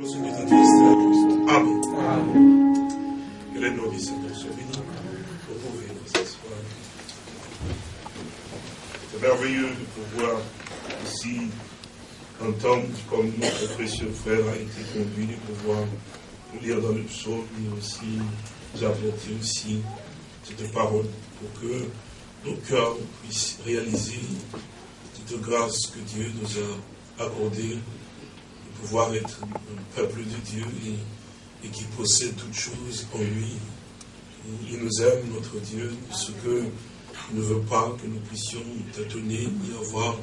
Amen. Que les noms du Seigneur soient bénis. Vous pouvez. C'est merveilleux de pouvoir ici entendre comme notre précieux frère a été conduit, de pouvoir lire dans le psaume et aussi apporter aussi cette parole pour que nos cœurs puissent réaliser cette grâce que Dieu nous a accordée pouvoir être un peuple de Dieu et, qui possède toutes choses en lui. Il nous aime, notre Dieu, ce que ne veut pas que nous puissions tâtonner ni avoir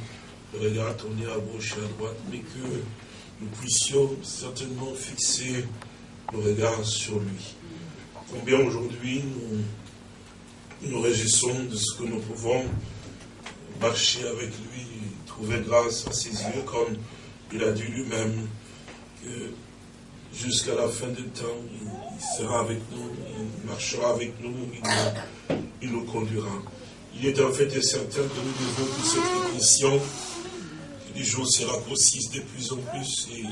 le regard tourné à gauche et à droite, mais que nous puissions certainement fixer nos regards sur lui. Combien aujourd'hui nous nous réjouissons de ce que nous pouvons marcher avec lui, trouver grâce à ses yeux, comme il a dit lui-même que jusqu'à la fin du temps, il sera avec nous, il marchera avec nous, il nous, conduira. Il est en fait certain que nous devons tous être conscients que les jours se raccourcissent de plus en plus et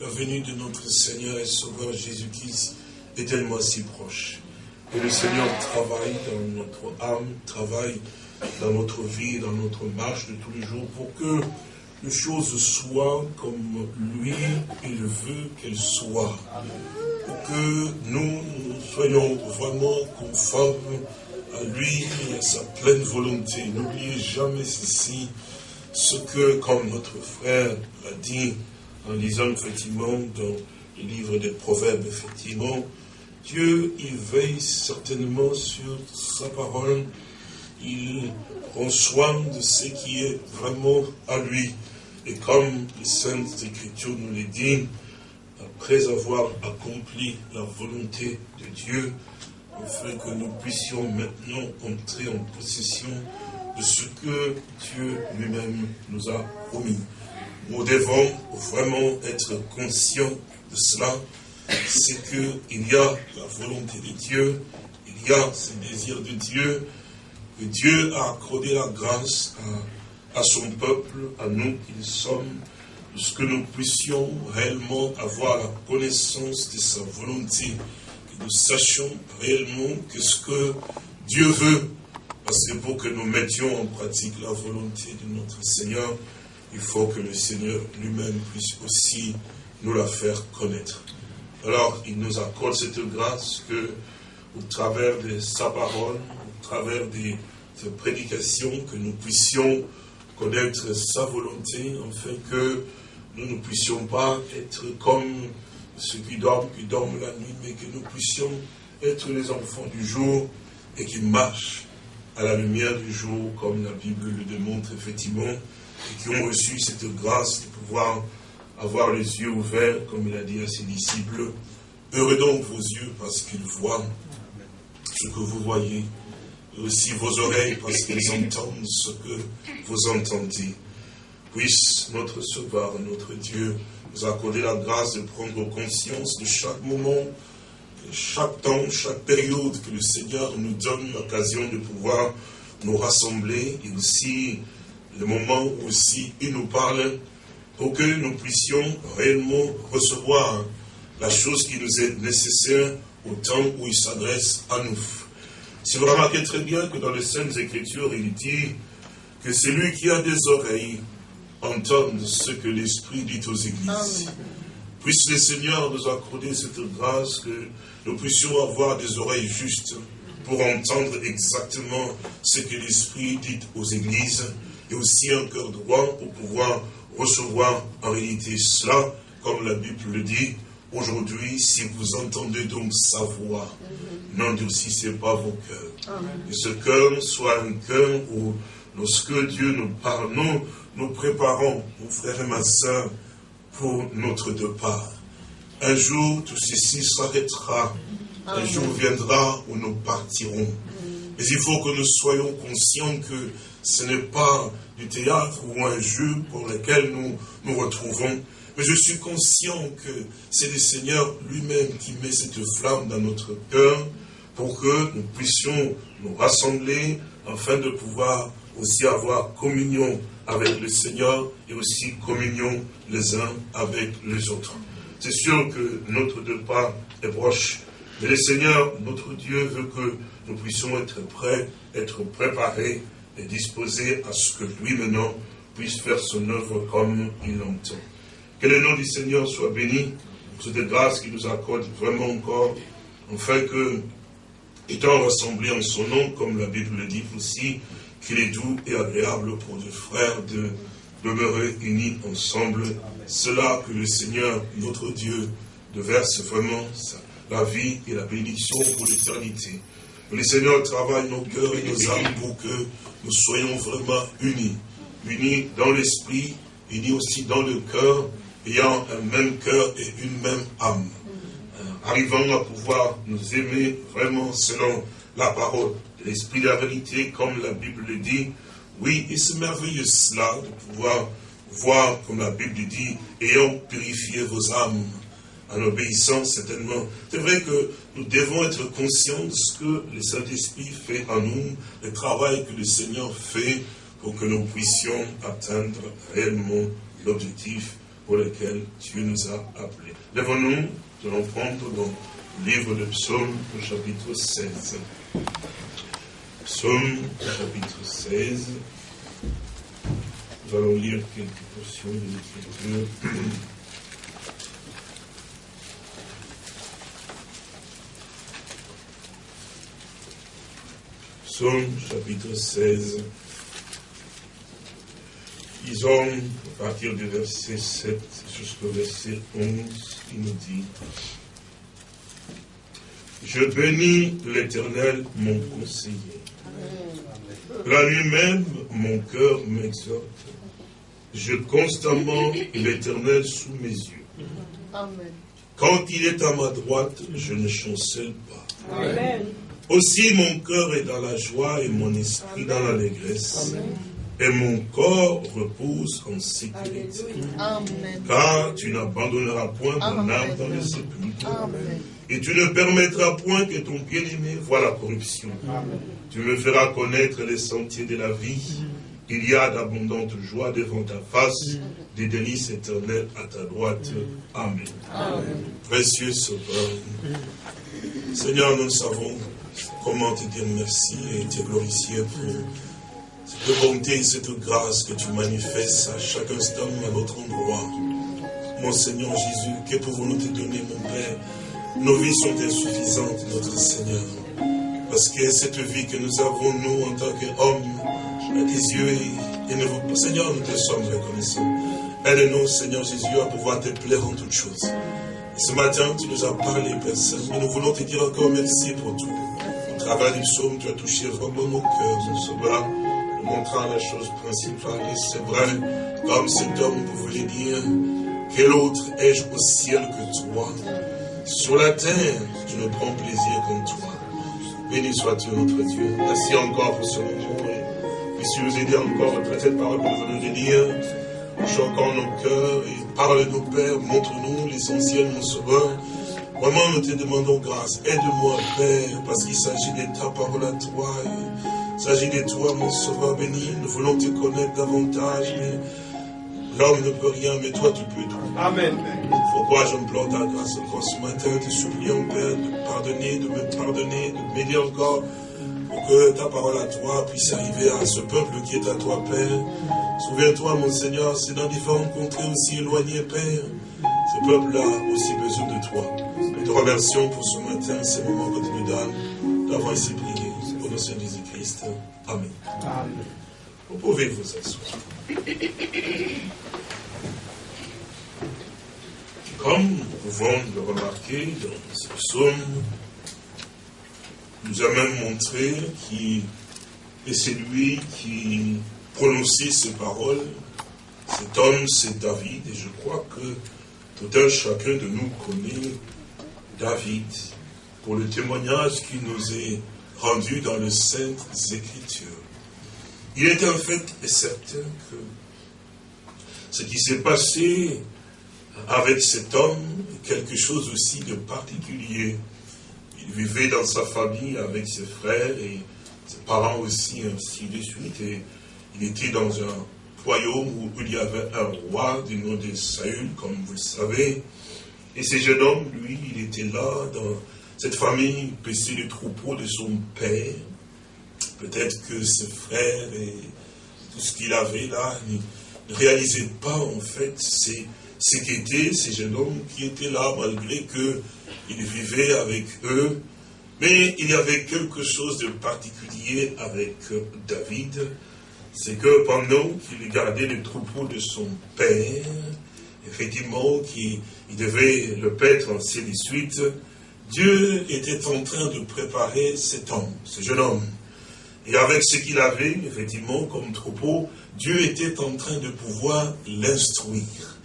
la venue de notre Seigneur et Sauveur Jésus-Christ est tellement si proche. Que le Seigneur travaille dans notre âme, travaille dans notre vie, dans notre marche de tous les jours pour que les choses soient comme lui, il veut qu'elles soient. Pour que nous soyons vraiment conformes à lui et à sa pleine volonté. N'oubliez jamais ceci, ce que, comme notre frère l'a dit en lisant effectivement dans le livre des Proverbes, effectivement, Dieu, il veille certainement sur sa parole, il prend soin de ce qui est vraiment à lui. Et comme les Saintes Écritures nous le disent, après avoir accompli la volonté de Dieu, afin que nous puissions maintenant entrer en possession de ce que Dieu lui-même nous a promis. Nous devons vraiment être conscients de cela, c'est qu'il y a la volonté de Dieu, il y a ce désir de Dieu, que Dieu a accordé la grâce à à son peuple, à nous qui sommes, ce que nous puissions réellement avoir la connaissance de sa volonté, que nous sachions réellement que ce que Dieu veut, parce que pour que nous mettions en pratique la volonté de notre Seigneur, il faut que le Seigneur lui-même puisse aussi nous la faire connaître. Alors, il nous accorde cette grâce que, au travers de sa parole, au travers de ses prédications, que nous puissions connaître sa volonté, afin que nous ne puissions pas être comme ceux qui dorment, qui dorment la nuit, mais que nous puissions être les enfants du jour et qui marchent à la lumière du jour, comme la Bible le démontre effectivement, et qui ont reçu cette grâce de pouvoir avoir les yeux ouverts, comme il a dit à ses disciples. Heureux donc vos yeux parce qu'ils voient ce que vous voyez aussi vos oreilles parce qu'elles entendent ce que vous entendez. Puisse notre Sauveur, notre Dieu, nous accorder la grâce de prendre conscience de chaque moment, chaque temps, chaque période que le Seigneur nous donne l'occasion de pouvoir nous rassembler et aussi le moment où aussi il nous parle pour que nous puissions réellement recevoir la chose qui nous est nécessaire au temps où il s'adresse à nous. Si vous remarquez très bien que dans les Saintes Écritures, il dit que celui qui a des oreilles entende ce que l'Esprit dit aux églises. Puisse le Seigneur nous accorder cette grâce que nous puissions avoir des oreilles justes pour entendre exactement ce que l'Esprit dit aux églises et aussi un cœur droit pour pouvoir recevoir en réalité cela, comme la Bible le dit, aujourd'hui, si vous entendez donc sa voix, n'endurcissez pas vos cœurs. Que ce cœur soit un cœur où, lorsque Dieu nous parle, nous, nous préparons, mon frère et ma soeur, pour notre départ. Un jour, tout ceci s'arrêtera. Un jour viendra où nous partirons. Mais il faut que nous soyons conscients que ce n'est pas du théâtre ou un jeu pour lequel nous nous retrouvons. Mais je suis conscient que c'est le Seigneur lui-même qui met cette flamme dans notre cœur pour que nous puissions nous rassembler afin de pouvoir aussi avoir communion avec le Seigneur et aussi communion les uns avec les autres. C'est sûr que notre départ est proche. Mais le Seigneur, notre Dieu, veut que nous puissions être prêts, être préparés et disposés à ce que lui maintenant puisse faire son œuvre comme il l'entend. Que le nom du Seigneur soit béni pour cette grâce qu'il nous accorde vraiment encore, afin que, étant rassemblés en son nom, comme la Bible le dit aussi, qu'il est doux et agréable pour les frères de demeurer unis ensemble. Cela que le Seigneur, notre Dieu, verse vraiment la vie et la bénédiction pour l'éternité. Le Seigneur travaille nos cœurs et nos âmes pour que nous soyons vraiment unis. Unis dans l'esprit, unis aussi dans le cœur, ayant un même cœur et une même âme. Euh, arrivant à pouvoir nous aimer vraiment selon la parole de l'esprit de la vérité, comme la Bible le dit. Oui, et c'est merveilleux cela, de pouvoir voir, comme la Bible dit, ayant purifié vos âmes en obéissant certainement. C'est vrai que nous devons être conscients de ce que le Saint-Esprit fait en nous, le travail que le Seigneur fait pour que nous puissions atteindre réellement l'objectif pour lequel Dieu nous a appelés. Lèvons-nous, nous allons prendre dans le livre de Psaume, au chapitre 16. Psaume, chapitre 16. Nous allons lire quelques portions de l'Écriture. Psaume chapitre 16. Disons, à partir du verset 7 jusqu'au verset 11, il nous dit Je bénis l'Éternel, mon conseiller. La nuit même, mon cœur m'exhorte. Je constamment l'Éternel sous mes yeux. Quand il est à ma droite, je ne chancelle pas. Aussi mon cœur est dans la joie et mon esprit dans l'allégresse et mon corps repose en sécurité. Car tu n'abandonneras point mon âme dans le sépulcre. Et tu ne permettras point que ton bien-aimé voie la corruption. Tu me feras connaître les sentiers de la vie. Il y a d'abondantes joies devant ta face, des délices éternelles à ta droite. Amen. Précieux Sauveur, Seigneur, nous savons comment te dire merci et te glorifier pour cette bonté et cette grâce que tu manifestes à chaque instant à notre endroit. Mon Seigneur Jésus, que pouvons-nous te donner, mon Père? Nos vies sont insuffisantes, notre Seigneur. Parce que cette vie que nous avons, nous, en tant qu'hommes, à tes yeux, et, nous, Seigneur, nous te sommes reconnaissants. Aide-nous, Seigneur Jésus, à pouvoir te plaire en toutes choses. Ce matin, tu nous as parlé, Père mais nous voulons te dire encore merci pour tout. Au travers du psaume, tu as touché vraiment nos cœurs, mon sauveur montrant la chose principale. Et c'est vrai, comme cet homme pouvait dire, quel autre ai-je au ciel que toi? Sur la terre, je ne prends plaisir qu'en toi. Béni sois-tu, notre Dieu. Merci encore pour ce moment. Et puisses nous aider encore après cette parole que nous allons dire. Choquant nos cœurs et parle-nous, Père. Montre-nous l'essentiel, mon sauveur. Vraiment, nous te demandons grâce. Aide-moi, Père, parce qu'il s'agit de ta parole à toi. S'agit de toi, mon sauveur béni. Nous voulons te connaître davantage, mais l'homme ne peut rien, mais toi, tu peux tout. Amen. Pourquoi j'implore ta grâce encore ce matin, te suppliant, Père, de pardonner, de me pardonner, de m'aider encore, pour que ta parole à toi puisse arriver à ce peuple qui est à toi, Père? Souviens-toi, mon Seigneur, c'est dans différentes contrées aussi éloignées, Père. Ce peuple a aussi besoin de toi. Nous te remercions pour ce matin, ces moments que tu nous donnes, d'avoir ici prié. Au nom de Amen. Vous pouvez vous asseoir. Comme nous pouvons le remarquer dans ce psaume, nous a même montré qui est celui qui prononçait ces paroles. Cet homme, c'est David, et je crois que tout un chacun de nous connaît David pour le témoignage qui nous est rendu dans les Saintes Écritures. Il est en fait certain que ce qui s'est passé avec cet homme est quelque chose aussi de particulier. Il vivait dans sa famille avec ses frères et ses parents aussi, ainsi de suite. Et il était dans un royaume où il y avait un roi du nom de Saül, comme vous le savez. Et ce jeune homme, lui, il était là, dans cette famille, paissait le troupeau de son père. Peut-être que ses frères et tout ce qu'il avait là ne réalisaient pas, en fait, ce qu'était ces jeunes hommes qui étaient là, malgré qu'il vivait avec eux. Mais il y avait quelque chose de particulier avec David, c'est que pendant qu'il gardait le troupeau de son père, effectivement, qu'il devait le paître ainsi de Dieu était en train de préparer cet homme, ce jeune homme. Et avec ce qu'il avait, effectivement, comme troupeau, Dieu était en train de pouvoir l'instruire.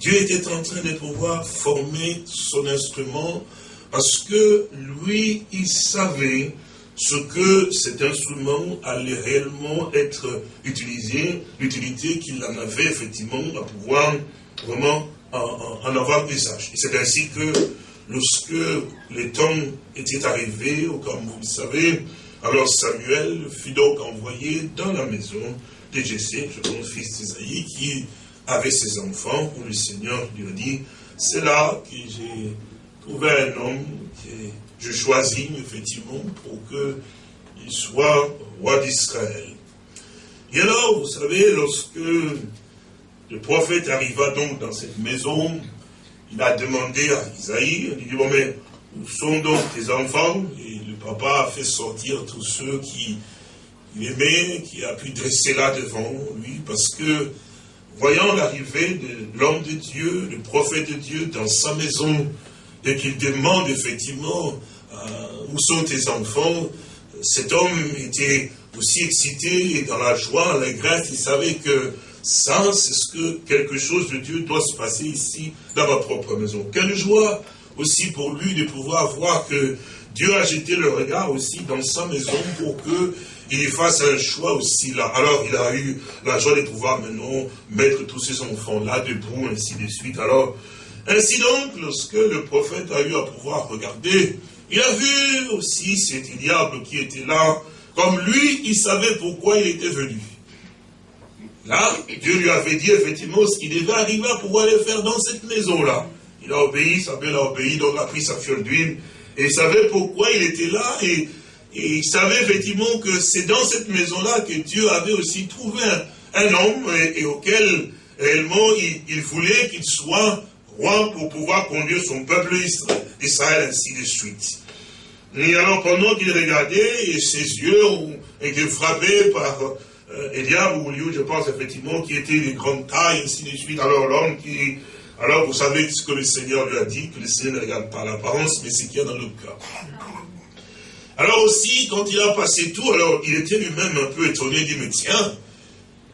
Dieu était en train de pouvoir former son instrument parce que lui, il savait ce que cet instrument allait réellement être utilisé, l'utilité qu'il en avait effectivement à pouvoir vraiment en, avoir usage. Et c'est ainsi que lorsque les temps étaient arrivés, comme vous le savez, alors Samuel fut donc envoyé dans la maison de Jessé, je pense fils d'Isaïe, qui avait ses enfants, où le Seigneur lui a dit, c'est là que j'ai trouvé un homme que je choisis effectivement pour qu'il soit roi d'Israël. Et alors, vous savez, lorsque le prophète arriva donc dans cette maison, il a demandé à Isaïe, il dit, bon mais, où sont donc tes enfants? Et le papa a fait sortir tous ceux qui aimait, qui a pu dresser là devant lui, parce que, voyant l'arrivée de l'homme de Dieu, le prophète de Dieu dans sa maison, et qu'il demande effectivement euh, où sont tes enfants, cet homme était aussi excité et dans la joie, la grâce, il savait que ça, c'est ce que quelque chose de Dieu doit se passer ici, dans ma propre maison? Quelle joie aussi pour lui de pouvoir voir que Dieu a jeté le regard aussi dans sa maison pour qu'il fasse un choix aussi là. Alors il a eu la joie de pouvoir maintenant mettre tous ses enfants là debout, ainsi de suite. Alors, ainsi donc, lorsque le prophète a eu à pouvoir regarder, il a vu aussi cet diable qui était là, comme lui, il savait pourquoi il était venu. Là, Dieu lui avait dit effectivement ce qu'il devait arriver à pouvoir faire dans cette maison-là. Il a obéi, sa belle a obéi, donc a pris sa fiole d'huile, et il savait pourquoi il était là, et, il savait effectivement que c'est dans cette maison-là que Dieu avait aussi trouvé un, homme, et, auquel réellement il, voulait qu'il soit roi pour pouvoir conduire son peuple Israël, ainsi de suite. Et alors pendant qu'il regardait, et ses yeux ont été frappés par euh, Eliab ou Liu, je pense effectivement, qui était de grande taille, ainsi de suite. Alors l'homme qui... Alors vous savez ce que le Seigneur lui a dit, que le Seigneur ne regarde pas l'apparence, mais ce qu'il y a dans le cœur. Alors aussi, quand il a passé tout, alors il était lui-même un peu étonné, il dit, mais tiens,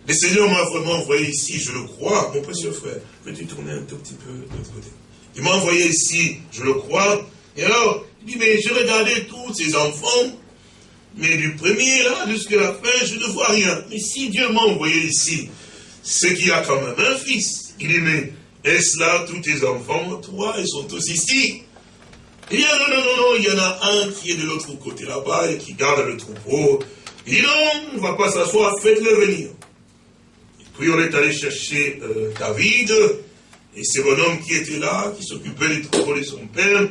le Seigneur m'a vraiment envoyé ici, je le crois, mon précieux frère. Peux-tu tourner un tout petit peu de l'autre côté? Il m'a envoyé ici, je le crois. Et alors, il dit, mais je regardais tous ces enfants, mais du premier là jusqu'à la fin, je ne vois rien. Mais si Dieu m'a envoyé ici, c'est qu'il a quand même un fils. Il dit, mais est-ce là tous tes enfants Toi, ils sont tous ici? Il dit, non, non, non, non, il y en a un qui est de l'autre côté là-bas et qui garde le troupeau. Il dit, non, on ne va pas s'asseoir, faites-le venir. Et puis on est allé chercher euh, David, et c'est mon homme qui était là, qui s'occupait des troupeaux de son père.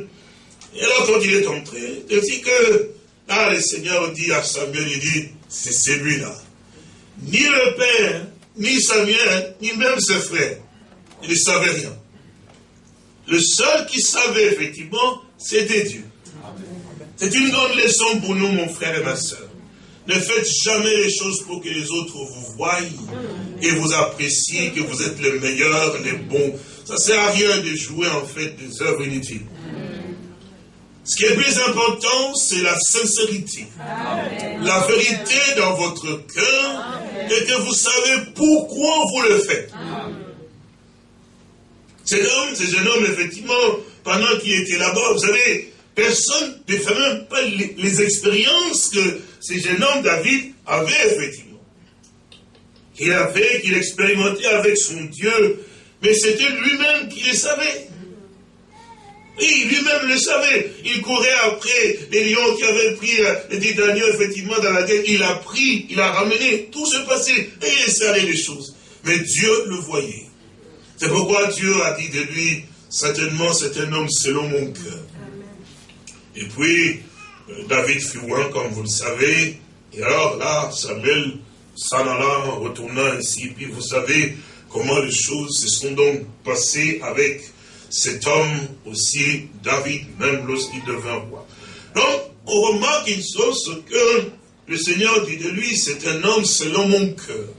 Et alors quand il est entré, il dit que Là, le Seigneur dit à Samuel, il dit, c'est celui-là. Ni le père, ni Samuel, ni même ses frères, ils ne savaient rien. Le seul qui savait effectivement, c'était Dieu. C'est une grande leçon pour nous, mon frère et ma soeur. Ne faites jamais les choses pour que les autres vous voient et vous apprécient, que vous êtes les meilleurs, les bons. Ça ne sert à rien de jouer en fait des œuvres inutiles. Ce qui est plus important, c'est la sincérité. La vérité dans votre cœur et que vous savez pourquoi vous le faites. Cet homme, ce jeune homme, effectivement, pendant qu'il était là-bas, vous savez, personne ne fait même pas les, expériences que ce jeune homme, David, avait, effectivement. Qu'il avait, qu'il expérimentait avec son Dieu, mais c'était lui-même qui les savait. Oui, lui-même le savait. Il courait après les lions qui avaient pris euh, les dix effectivement, dans la guerre. Il a pris, il a ramené, tout se passait. Et il aller les choses. Mais Dieu le voyait. C'est pourquoi Dieu a dit de lui, certainement c'est un homme selon mon cœur. Et puis, euh, David fut loin, comme vous le savez, et alors là, Samuel s'en alla, retournant ainsi, puis vous savez comment les choses se sont donc passées avec cet homme aussi, David, même lorsqu'il devint roi. Donc, on remarque une chose, que le Seigneur dit de lui, c'est un homme selon mon cœur.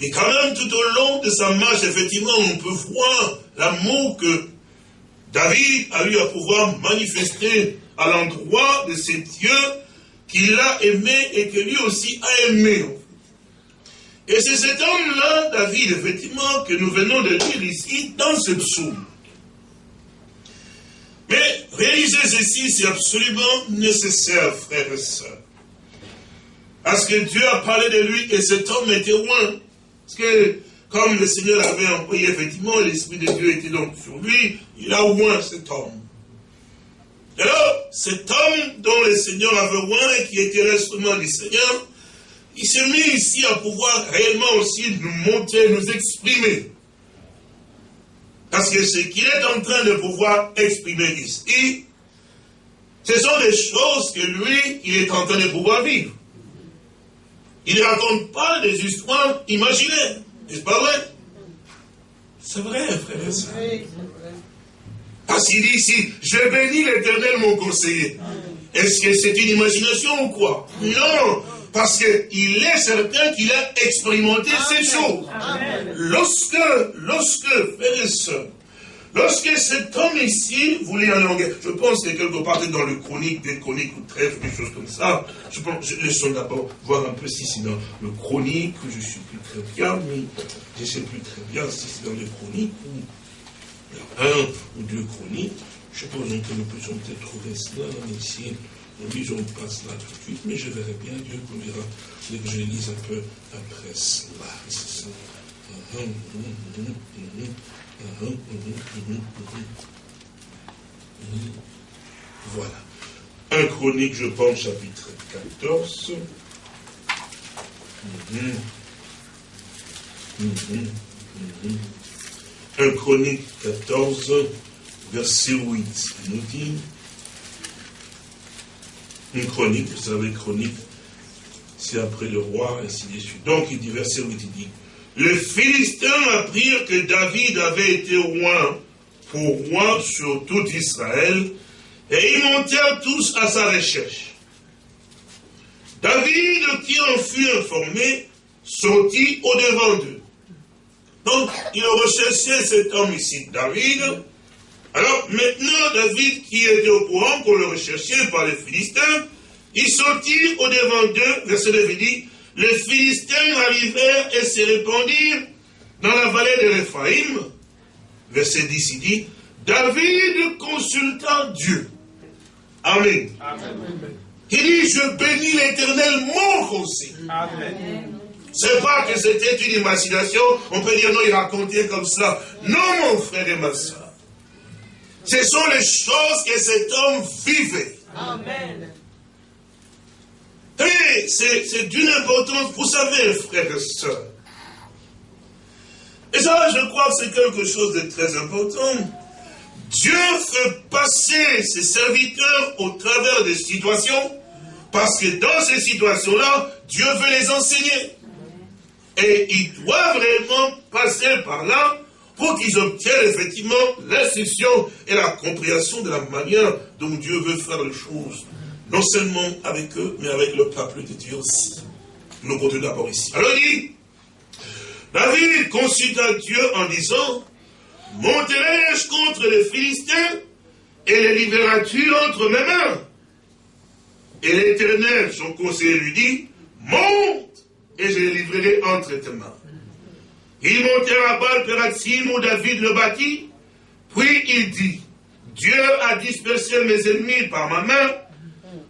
Et quand même, tout au long de sa marche, effectivement, on peut voir l'amour que David a eu à pouvoir manifester à l'endroit de ces dieux qu'il a aimé et que lui aussi a aimé. Et c'est cet homme-là, David, effectivement, que nous venons de lire ici dans ce psaume. Mais réaliser ceci, c'est absolument nécessaire, frères et sœurs. Parce que Dieu a parlé de lui et cet homme était loin. Parce que, comme le Seigneur avait envoyé, effectivement, l'Esprit de Dieu était donc sur lui, il a loin cet homme. Alors, cet homme dont le Seigneur avait loin et qui était l'instrument du Seigneur, il s'est mis ici à pouvoir réellement aussi nous montrer, nous exprimer. Parce que ce qu'il est en train de pouvoir exprimer ici, ce sont des choses que lui, il est en train de pouvoir vivre. Il ne raconte pas des histoires imaginaires. N'est-ce pas vrai? C'est vrai, frère et soeur. Parce qu'il dit ici, je bénis l'éternel mon conseiller. Est-ce que c'est une imagination ou quoi? Non, parce qu'il est certain qu'il a expérimenté ces choses. Lorsque, lorsque, frères et sœurs, Lorsque cet homme ici voulait aller en guerre, je pense que quelque part dans le chronique, des chroniques ou trêves, des choses comme ça, je pense, je laisse d'abord voir un peu si c'est dans le chronique, je ne suis plus très bien, mais je ne sais plus très bien si c'est dans les chroniques ou un ou deux chroniques. Je pense que nous pouvons peut-être trouver cela ici. On dit, on passe là tout de suite, mais je verrai bien, Dieu dès que je lise un peu après cela. Voilà. Un chronique, je pense, chapitre 14. Un chronique 14, verset 8. Il nous dit, une chronique, vous savez, chronique, c'est après le roi, ainsi de suite. Donc, il dit, verset 8, il dit, les Philistins apprirent que David avait été roi pour roi sur tout Israël, et ils montèrent tous à sa recherche. David, qui en fut informé, sortit au-devant d'eux. Donc, il recherchait cet homme ici, David. Alors, maintenant, David, qui était au courant qu'on le recherchait par les Philistins, il sortit au-devant d'eux, verset 9 dit, les Philistins arrivèrent et se répandirent dans la vallée de l'Ephraïm. Verset 10, il dit, David consulta Dieu. Amen. Il dit, je bénis l'éternel mon conseil. Amen. C'est pas que c'était une imagination, on peut dire non, il racontait comme cela. Non, mon frère et ma soeur. Ce sont les choses que cet homme vivait. Amen. Et c'est d'une importance, vous savez, frères et sœurs. Et ça, je crois que c'est quelque chose de très important. Dieu fait passer ses serviteurs au travers des situations, parce que dans ces situations-là, Dieu veut les enseigner. Et ils doivent réellement passer par là pour qu'ils obtiennent effectivement l'instruction et la compréhension de la manière dont Dieu veut faire les choses non seulement avec eux, mais avec le peuple de Dieu aussi. Nous continuons d'abord ici. Alors il dit, David consulta Dieu en disant, monterai-je contre les Philistins et les libéras-tu entre mes mains? Et l'Éternel, son conseiller, lui dit, monte et je les livrerai entre tes mains. Il montèrent à Baal-Pératim où David le bâtit, puis il dit, Dieu a dispersé mes ennemis par ma main,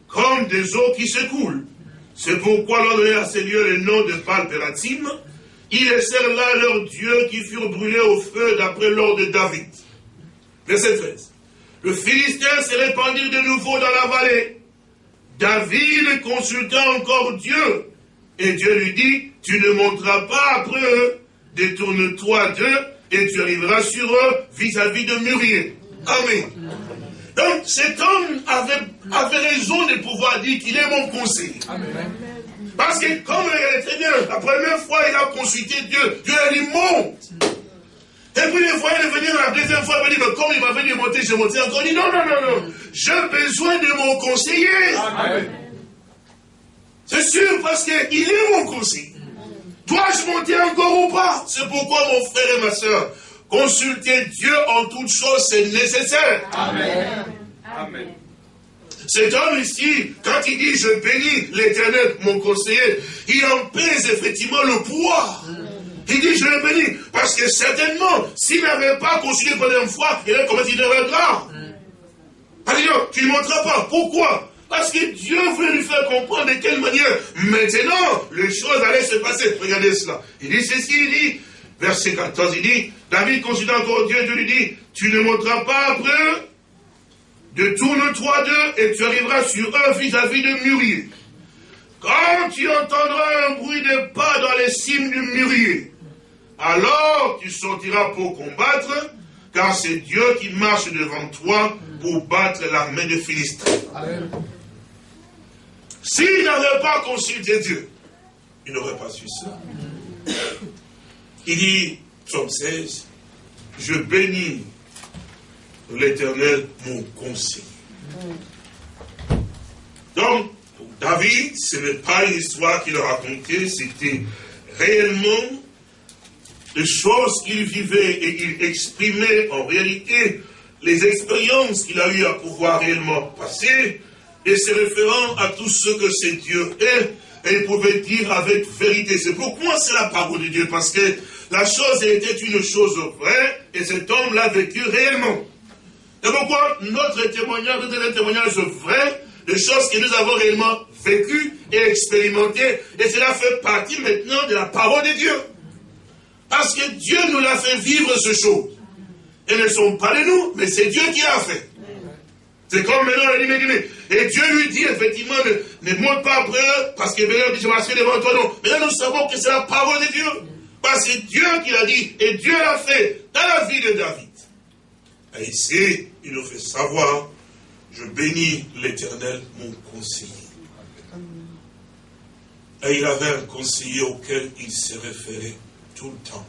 comme des eaux qui s'écoulent. C'est pourquoi l'on donnait à ces lieux le nom de Palpératim. Ils laissèrent là leurs dieux qui furent brûlés au feu d'après l'ordre de David. Verset 13. Le Philistin se répandit de nouveau dans la vallée. David consulta encore Dieu. Et Dieu lui dit, tu ne monteras pas après eux, détourne-toi d'eux et tu arriveras sur eux vis-à-vis de Murier. Amen. Donc cet homme avait, avait raison de pouvoir dire qu'il est mon conseiller. Parce que comme il est très bien, la première fois il a consulté Dieu, Dieu a dit monte. Et puis les fois, il est venu la deuxième fois, il m'a dit, mais comme il m'avait dit monter, je monté encore. Il dit, non, non, non, non, j'ai besoin de mon conseiller. C'est sûr, parce qu'il est mon conseiller. Dois-je monter encore ou pas? C'est pourquoi, mon frère et ma soeur, consulter Dieu en toutes choses, c'est nécessaire. Amen. Amen. Cet homme ici, quand il dit je bénis l'éternel, mon conseiller, il en pèse effectivement le poids. Il dit, je le bénis. Parce que certainement, s'il n'avait pas consulté pour une fois, il aurait commis une erreur grave. Alléluia, tu ne montreras pas. Pourquoi? Parce que Dieu voulait lui faire comprendre de quelle manière, maintenant, les choses allaient se passer. Regardez cela. Il dit ceci, il dit, verset 14, il dit, David consulta encore Dieu, Dieu lui dit, tu ne monteras pas après de tourne-toi d'eux et tu arriveras sur eux vis-à-vis de Murier. Quand tu entendras un bruit de pas dans les cimes du mûrier, alors tu sortiras pour combattre, car c'est Dieu qui marche devant toi pour battre l'armée de Philistins. S'il n'avait pas consulté Dieu, il n'aurait pas su ça. Il dit, psaume 16, je bénis l'éternel mon conseil. Donc, pour David, ce n'est pas une histoire qu'il a racontée, c'était réellement les choses qu'il vivait et qu'il exprimait en réalité les expériences qu'il a eu à pouvoir réellement passer et se référant à tout ce que c'est Dieu est et il pouvait dire avec vérité. C'est pourquoi c'est la parole de Dieu, parce que la chose était une chose vraie et cet homme l'a vécu réellement. C'est pourquoi notre témoignage est un témoignage vrai des choses que nous avons réellement vécues et expérimentées et cela fait partie maintenant de la parole de Dieu. Parce que Dieu nous l'a fait vivre ce chose. Elles ne sont pas de nous, mais c'est Dieu qui l'a fait. C'est comme maintenant, dit, mais, et Dieu lui dit effectivement, ne, monte pas après eux, parce que maintenant, je m'assieds devant toi, non. Maintenant, nous savons que c'est la parole de Dieu. Parce que c'est Dieu qui l'a dit, et Dieu l'a fait dans la vie de David. Et ici, il nous fait savoir, je bénis l'éternel, mon conseiller. Et il avait un conseiller auquel il se référait tout le temps.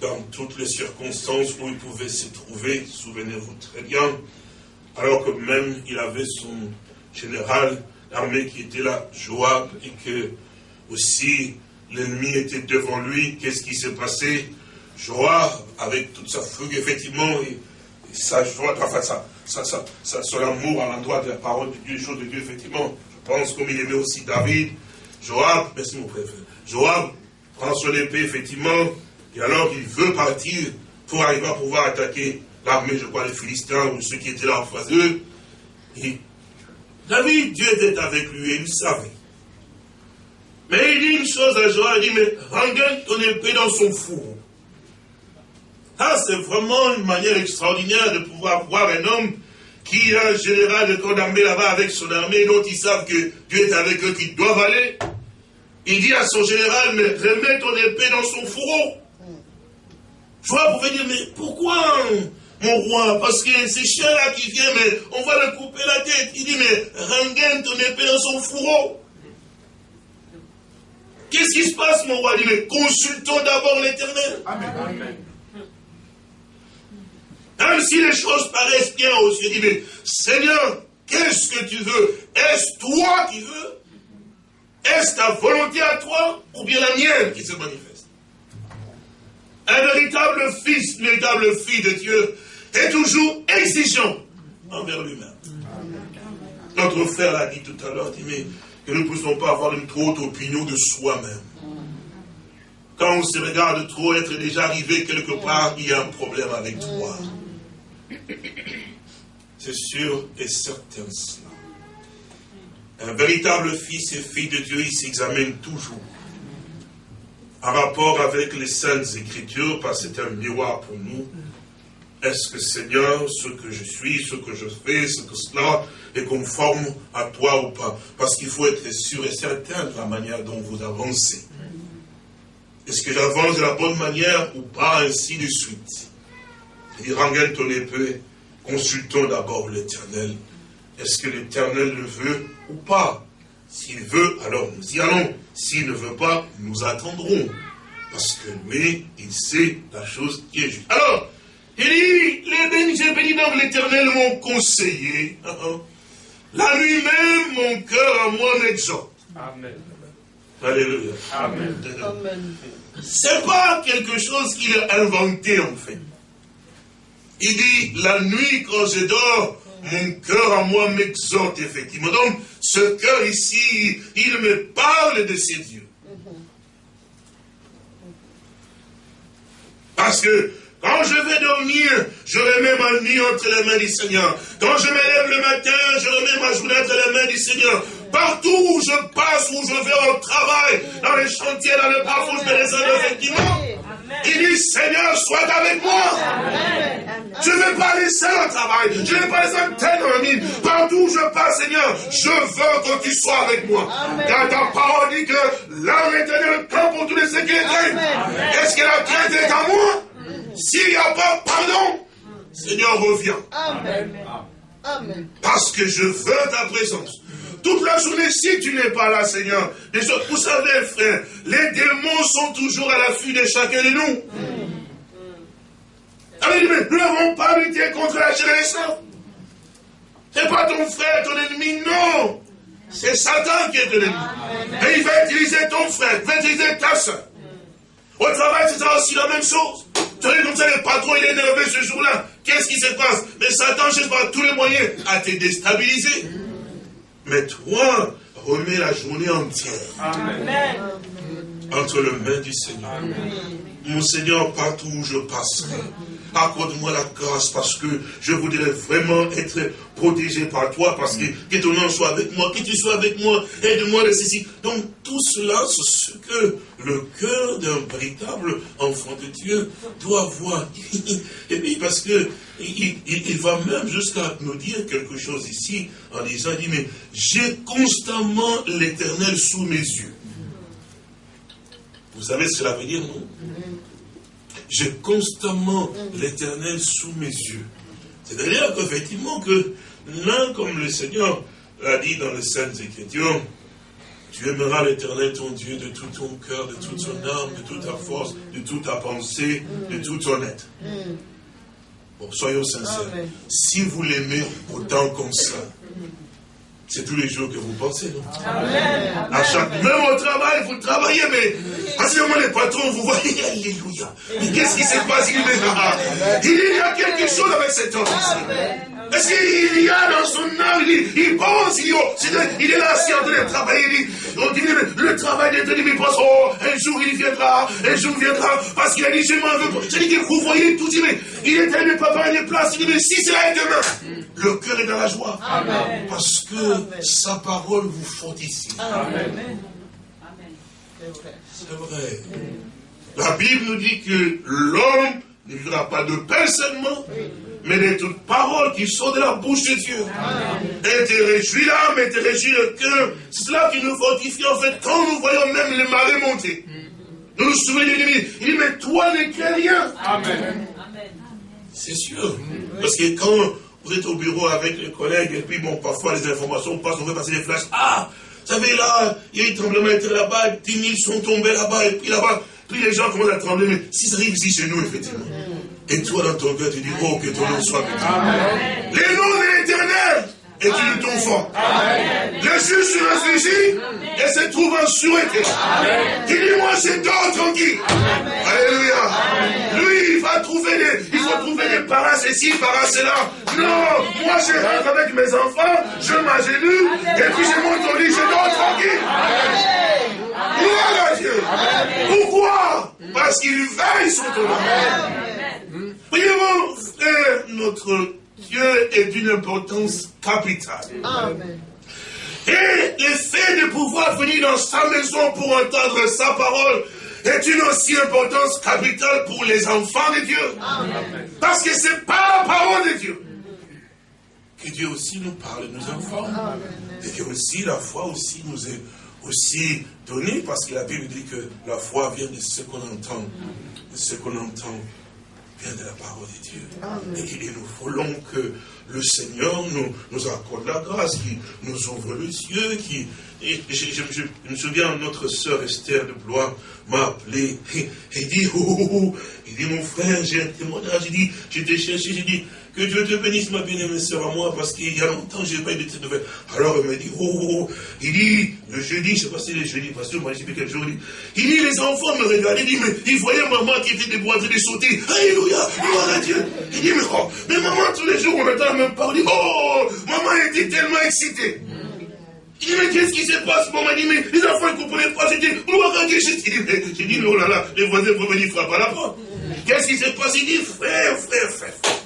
Dans toutes les circonstances où il pouvait se trouver, souvenez-vous très bien, alors que même il avait son général d'armée qui était là, Joab, et que aussi l'ennemi était devant lui, qu'est-ce qui s'est passé? Joab, avec toute sa fougue, effectivement, et, sa joie, enfin, sa, son amour à l'endroit de la parole de Dieu, les choses de Dieu, effectivement, je pense comme il aimait aussi David, Joab, merci mon frère, Joab prend son épée, effectivement, et alors il veut partir pour arriver à pouvoir attaquer l'armée, je crois, les Philistins ou ceux qui étaient là en face d'eux. David, Dieu était avec lui et il savait. Mais il dit une chose à Joab, il dit, mais rengaine ton épée dans son four. Ah, c'est vraiment une manière extraordinaire de pouvoir voir un homme qui est un général de d'armée là-bas avec son armée, dont ils savent que Dieu est avec eux, qu'ils doivent aller. Il dit à son général, mais remets ton épée dans son fourreau. Joie pouvait dire, mais pourquoi, mon roi Parce que c'est chien là qui vient, mais on va le couper la tête. Il dit, mais rengaine ton épée dans son fourreau. Qu'est-ce qui se passe, mon roi? Il dit, mais consultons d'abord l'éternel. Amen. Même si les choses paraissent bien aux yeux, dit, mais Seigneur, qu'est-ce que tu veux? Est-ce toi qui veux? Est-ce ta volonté à toi ou bien la mienne qui se manifeste? Un véritable fils, une véritable fille de Dieu est toujours exigeant envers lui-même. Notre frère l'a dit tout à l'heure, mais que nous ne pouvons pas avoir une trop haute opinion de soi-même. Quand on se regarde trop être déjà arrivé quelque part, il y a un problème avec toi. C'est sûr et certain cela. Un véritable fils et fille de Dieu, il s'examine toujours. En rapport avec les saintes écritures, parce que c'est un miroir pour nous. Est-ce que Seigneur, ce que je suis, ce que je fais, ce que cela est conforme à toi ou pas? Parce qu'il faut être sûr et certain de la manière dont vous avancez. Est-ce que j'avance de la bonne manière ou pas, ainsi de suite Il dit, ton épée, consultons d'abord l'éternel. Est-ce que l'éternel le veut ou pas? S'il veut, alors nous y allons. S'il ne veut pas, nous attendrons. Parce que lui, il sait la chose qui est juste. Alors, il dit, les bénis, bénis donc l'éternel m'ont conseillé. La nuit même, mon cœur à moi m'exhorte. Amen. Alléluia. Amen. C'est pas quelque chose qu'il a inventé en fait. Il dit, la nuit quand je dors, mon cœur à moi m'exhorte effectivement. Donc, ce cœur ici, il me parle de ses dieux. Parce que quand je vais dormir, je remets ma nuit entre les mains du Seigneur. Quand je me lève le matin, je remets ma journée entre les mains du Seigneur. Partout où je passe, où je vais au travail, dans les chantiers, dans le parcours, je me réserve effectivement. Il dit, Seigneur, sois avec moi. Je ne vais pas seul au travail. Je ne vais pas laisser tête dans mine. Partout où je passe, Seigneur, je veux que tu sois avec moi. Car ta parole dit que l'âme éternelle camp pour tous les sécurités. Est-ce que la crainte est à moi? S'il n'y a pas pardon, Seigneur, reviens. Amen. Parce que je veux ta présence. Toute la journée, si tu n'es pas là, Seigneur, vous savez, frère, les démons sont toujours à l'affût de chacun de nous. nous n'avons pas lutté contre la chair et Ce n'est pas ton frère, ton ennemi, non. C'est Satan qui est ton ennemi. Et il va utiliser ton frère, il va utiliser ta soeur. Au travail, c'est aussi la même chose. Tu vois, comme ça, le patron, il est énervé ce jour-là. Qu'est-ce qui se passe? Mais Satan cherche par tous les moyens à te déstabiliser. Mais toi, remets la journée entière. Entre les mains du Seigneur. Mon Seigneur, partout où je passerai, accorde-moi la grâce parce que je voudrais vraiment être protégé par toi parce que, que ton nom soit avec moi, que tu sois avec moi, aide-moi de ceci. Donc tout cela, c'est ce que le cœur d'un véritable enfant de Dieu doit voir. Et puis parce que il, va même jusqu'à nous dire quelque chose ici en disant, il dit, mais j'ai constamment l'éternel sous mes yeux. Vous savez ce que cela veut dire, non? J'ai constamment l'éternel sous mes yeux. C'est-à-dire qu'effectivement que l'un comme le Seigneur l'a dit dans les Saintes Écritures, tu aimeras l'éternel ton Dieu de tout ton cœur, de toute ton âme, de toute ta force, de toute ta pensée, de tout ton être. Bon, soyons sincères. Si vous l'aimez autant comme ça, c'est tous les jours que vous pensez, non Amen. À chaque, même au travail, vous travaillez, mais à ce moment, les patrons, vous voyez, Alléluia. Mais qu'est-ce qui se passe Il y a quelque chose avec cet homme ici. Parce qu'il y a dans son âme, il, il pense, il, il, est là, si en train de travailler, il dit, on dit, le, travail d'être il pense, oh, un jour il viendra, un jour il viendra, parce qu'il a dit, je m'en veux. Je dis que vous voyez tout, dit, mais il est tellement papa, il est place, il dit, mais si cela est demain, le cœur est dans la joie. Amen. Parce que sa parole vous fortifie. Amen. C'est vrai. La Bible nous dit que l'homme ne vivra pas de pain seulement, mais de toute parole qui sort de la bouche de Dieu. Et te réjouis l'âme et te réjouis le cœur. C'est cela qui nous fortifie en fait quand nous voyons même les marées monter. Nous nous souvenons de l'ennemi. Il dit, mais toi ne crée rien. Amen. C'est sûr. Parce que quand vous êtes au bureau avec les collègues, et puis bon, parfois les informations passent, on veut passer des flashs. Ah, vous savez là, il y a eu tremblement de là-bas, 10 000 sont tombés là-bas, et puis là-bas, puis les gens commencent à trembler, mais si ça arrive ici chez nous, effectivement. Et toi, dans ton cœur, tu dis, oh, que ton nom soit béni. Les noms de l'éternel est une ton fort. Le juge se réfléchit et se trouve en sûreté. Dit, moi, c'est dors tranquille. Alléluia. Lui, il va trouver des, il faut trouver des paras ceci, paras cela. Non, moi, je rentre avec mes enfants, je m'agenouille, et puis je monte au lit, je dors tranquille. Gloire à Dieu. Pourquoi? Parce qu'il veille sur ton âme. Voyez-vous, frère, notre Dieu est d'une importance capitale. Amen. Et le fait de pouvoir venir dans sa maison pour entendre sa parole est une aussi importance capitale pour les enfants de Dieu. Amen. Parce que c'est pas la parole de Dieu. Que Dieu aussi nous parle, nous informe. Et que aussi la foi aussi nous est aussi donner, parce que la Bible dit que la foi vient de ce qu'on entend. De ce qu'on entend vient de la parole de Dieu. Et, nous voulons que le Seigneur nous, nous accorde la grâce, qui nous ouvre les yeux, qui... Et je, me souviens, notre sœur Esther de Blois m'a appelé et, dit, oh, oh, oh, il dit, mon frère, j'ai un témoignage, il dit, je t'ai cherché, j'ai dit, que Dieu te bénisse, ma bien-aimée sœur, à moi, parce qu'il y a longtemps, je n'ai pas eu de tes nouvelles. Alors, il m'a dit, oh, oh, oh, il dit, le jeudi, je sais pas si le jeudi, parce que moi, je sais plus quel jour, il dit, il les enfants me regardaient, il dit, mais ils voyaient maman qui était debout en train de sauter. Alléluia, gloire à Dieu. Il dit, mais oh, mais maman, tous les jours, on entend même. Il dit, oh, maman était tellement excitée. Il dit, mais qu'est-ce qui se passe Maman? Dit, mais les enfants ne comprenaient pas. Dit, gloire à Dieu. J'ai dit, dit, oh là là, les voisins vont venir frapper à la porte. Qu'est-ce qui se passe? Il dit, frère, frère, frère.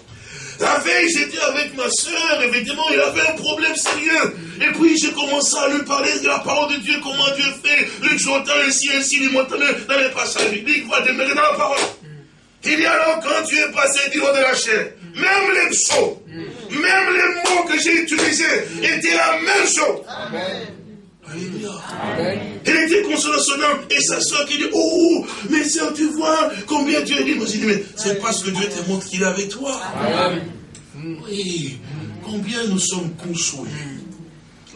La veille, j'étais avec ma soeur, effectivement, il avait un problème sérieux. Et puis, j'ai commencé à lui parler de la parole de Dieu, comment Dieu fait, l'exaltant ainsi, ainsi, lui montrant dans les passages bibliques, va demeurer dans la parole. Il dit alors, quand tu es passé du haut de la chair, même les psaumes, même les mots que j'ai utilisés étaient la même chose. Amen. Alléluia. Elle était consolationnelle. Et sa soeur qui dit, oh, mais soeur, tu vois combien Dieu est libre. Dit, mais c'est parce que Dieu te montre qu'il est avec toi. Oui. Combien nous sommes consolés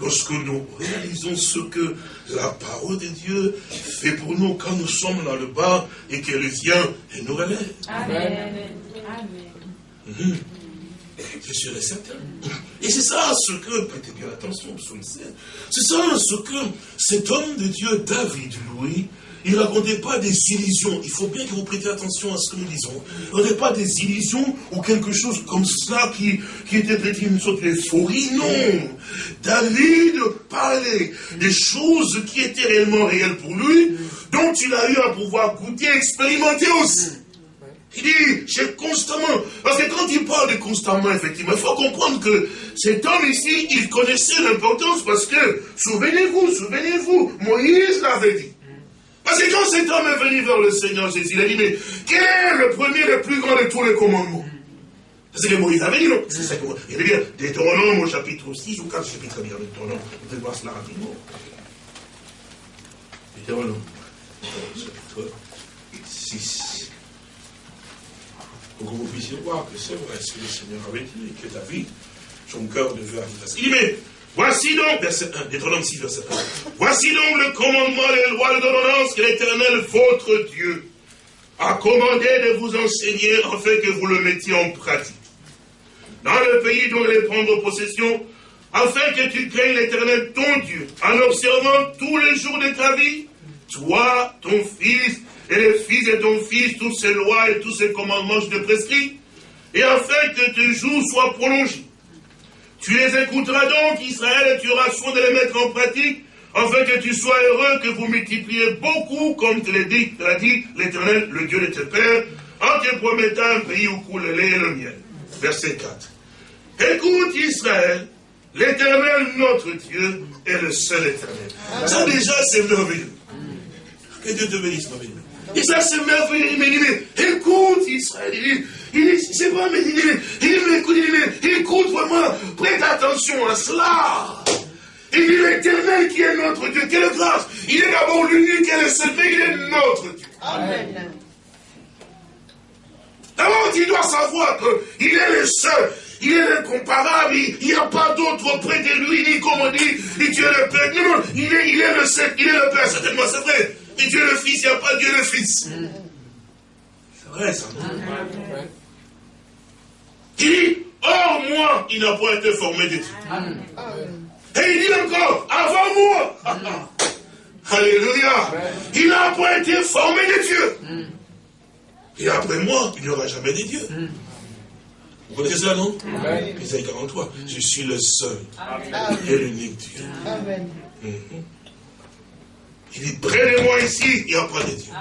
lorsque nous réalisons ce que la parole de Dieu fait pour nous quand nous sommes dans le bas et qu'elle vient et nous relève. Amen. Amen. Mhm. C'est sûr et certain. Et c'est ça ce que, prêtez bien attention, c'est ça ce que cet homme de Dieu, David, Louis, il ne racontait pas des illusions. Il faut bien que vous prêtiez attention à ce que nous disons. Il pas des illusions ou quelque chose comme cela qui, qui était peut-être une sorte d'euphorie. Non. David parlait des choses qui étaient réellement réelles pour lui, dont il a eu à pouvoir goûter, expérimenter aussi. Il dit, j'ai constamment, parce que quand il parle de constamment, effectivement, il faut comprendre que cet homme ici, il connaissait l'importance parce que, souvenez-vous, souvenez-vous, Moïse l'avait dit. Parce que quand cet homme est venu vers le Seigneur Jésus, il a dit, mais quel est le premier, le plus grand de tous les commandements? C'est que Moïse avait dit, non? C'est ça que Il dit, Deutéronome au chapitre 6 ou 4 chapitres, bien, Deutéronome, vous pouvez voir cela rapidement. Deutéronome, chapitre 6 pour que vous puissiez voir que c'est vrai ce que le Seigneur avait dit, que David, son cœur devait à Il dit, mais voici donc, verset 1, Deutéronome 6, verset 1, voici donc le commandement, les lois de l'ordonnance que l'Éternel, votre Dieu, a commandé de vous enseigner afin que vous le mettiez en pratique. Dans le pays dont allez prendre possession, afin que tu craignes l'Éternel, ton Dieu, en observant tous les jours de ta vie, toi, ton fils, et les fils de ton fils toutes ces lois et tous ces commandements je te prescris, et afin que tes jours soient prolongés. Tu les écouteras donc, Israël, et tu auras soin de les mettre en pratique, afin que tu sois heureux, que vous multipliez beaucoup, comme te l'a dit, dit l'Éternel, le Dieu de tes pères, en te promettant un pays où coule le lait et le miel. Verset 4. Écoute Israël, l'Éternel, notre Dieu, est le seul Éternel. Ça déjà, c'est merveilleux. Que Dieu te bénisse, ma et ça, c'est merveilleux. Il me dit, mais écoute, Israël. Il dit, c'est pas, mais il dit, il dit, écoute, il dit, écoute vraiment, prête attention à cela. Il dit, l'éternel qui est notre Dieu, quelle grâce. Il est d'abord l'unique et le seul, mais il est notre Dieu. Amen. D'abord, tu dois savoir qu'il est le seul. Il est incomparable, il n'y a pas d'autre près de lui, ni comme on dit, ni Dieu le Père. Non, non, il est, il est le seul, il est le Père, certainement, c'est vrai. Mais Dieu le Fils, il n'y a pas Dieu le Fils. C'est vrai ça. Il dit, hors moi, il n'a pas été formé de Dieu. Et il dit encore, avant moi. Alléluia. Il n'a pas été formé de Dieu. Et après moi, il n'y aura jamais de Dieu. Vous connaissez ça, non? Isaïe 43. Je suis le seul et l'unique Dieu. Amen. Il dit, près de moi ici, il n'y a pas de Dieu.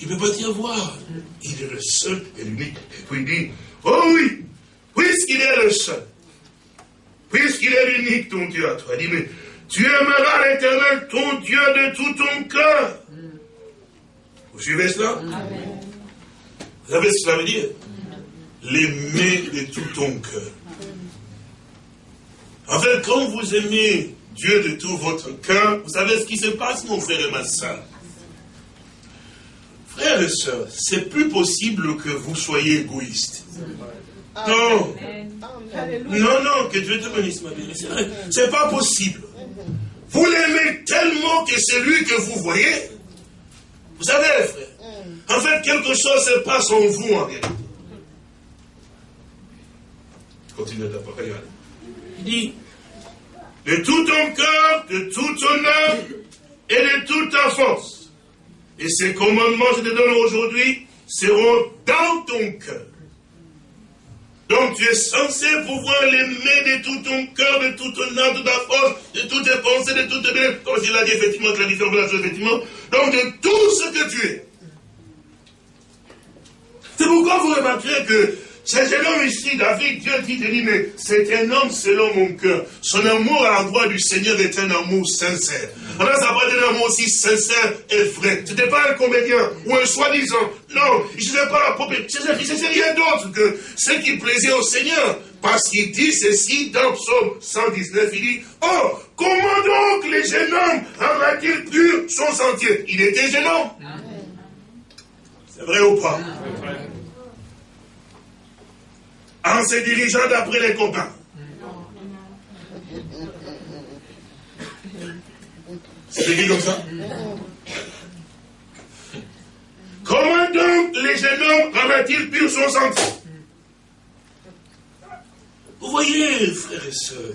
Il ne peut pas y avoir. Il est le seul et l'unique. Et puis il dit, oh oui, puisqu'il est le seul, puisqu'il est l'unique, ton Dieu à toi, il dit, mais tu aimeras l'éternel, ton Dieu, de tout ton cœur. Vous suivez cela? Vous savez ce que cela veut dire? L'aimer de tout ton cœur. En fait, quand vous aimez Dieu de tout votre cœur, vous savez ce qui se passe, mon frère et ma soeur Frères et sœurs, c'est plus possible que vous soyez égoïstes. Non. Non, non, que Dieu te bénisse, ma bien. C'est pas possible. Vous l'aimez tellement que c'est lui que vous voyez. Vous savez, frère, en fait, quelque chose se passe en vous en réalité. Continue parole. Il dit, de tout ton cœur, de toute ton âme et de toute ta force. Et ces commandements que je te donne aujourd'hui seront dans ton cœur. Donc tu es censé pouvoir l'aimer de tout ton cœur, de toute ton âme, de ta force, de toutes tes pensées, de toutes tes belles, comme il a dit effectivement, que la différence, effectivement, donc de tout ce que tu es. C'est pourquoi vous remarquerez que c'est un homme ici, David, Dieu dit, dit mais c'est un homme selon mon cœur. Son amour à l'endroit du Seigneur est un amour sincère. Alors ça peut être un amour aussi sincère et vrai. Ce n'était pas un comédien ou un soi-disant. Non, il ne pas la propre. C'est rien d'autre que ce qui plaisait au Seigneur. Parce qu'il dit ceci dans Psaume 119, il dit, oh, comment donc les jeunes hommes rendra-t-il pur son sentier Il était jeune homme. C'est vrai ou pas? En se dirigeant d'après les copains. C'est écrit comme ça Comment donc les jeunes hommes rendent-ils pur son sentier Vous voyez, frères et sœurs,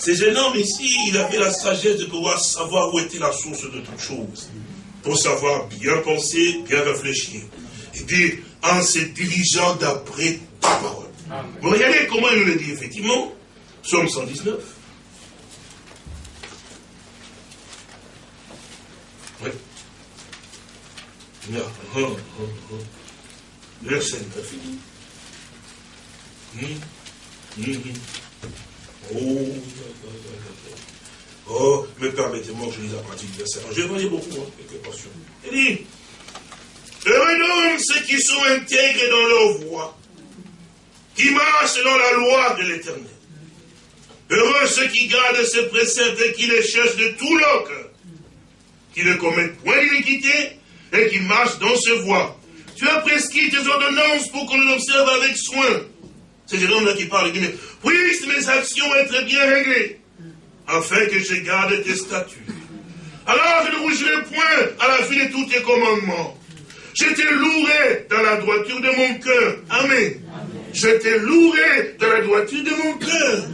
ces jeunes hommes ici, il avait la sagesse de pouvoir savoir où était la source de toute chose. Pour savoir bien penser, bien réfléchir. Et dire, en se dirigeant d'après ta parole. Vous regardez comment il nous le dit, effectivement. Psaume 119. Oui. Verset 9. Hum, hum, hum. Oh, oh, mais permettez-moi que je lise la pratique verset. Je vais beaucoup, hein, quelques portions. Il dit, Heureux donc ceux qui sont intègres dans leur voie qui marchent selon la loi de l'éternel. Heureux ceux qui gardent ses préceptes et qui les cherchent de tout leur cœur, qui ne commettent point d'iniquité et qui marchent dans ses voies. Tu as prescrit tes ordonnances pour qu'on les observe avec soin. C'est Jérôme-là qui parle, il dit, puissent mes actions être bien réglées, afin que je garde tes statuts. Alors je ne rougirai point à la fin de tous tes commandements. Je te louerai dans la droiture de mon cœur. Amen. Je te louerai de la droiture de mon cœur.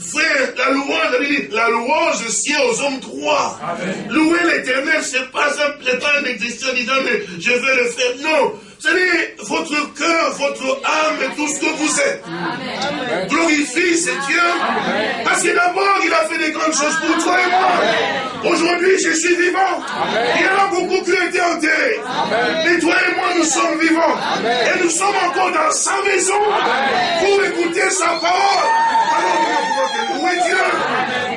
Frère, la louange, la louange sied aux hommes droits. Louer l'éternel, c'est pas un, pas un exercice en disant, mais je vais le faire. Non. C'est votre cœur, votre âme et tout ce que vous êtes. Glorifie ce Dieu. Parce que d'abord, il a fait des grandes choses pour toi et moi. Aujourd'hui, je suis vivant. Il y en a beaucoup qui ont été enterrés. Mais toi et moi, nous sommes vivants. Et nous sommes encore dans sa maison pour écouter sa parole. Alors, louer Dieu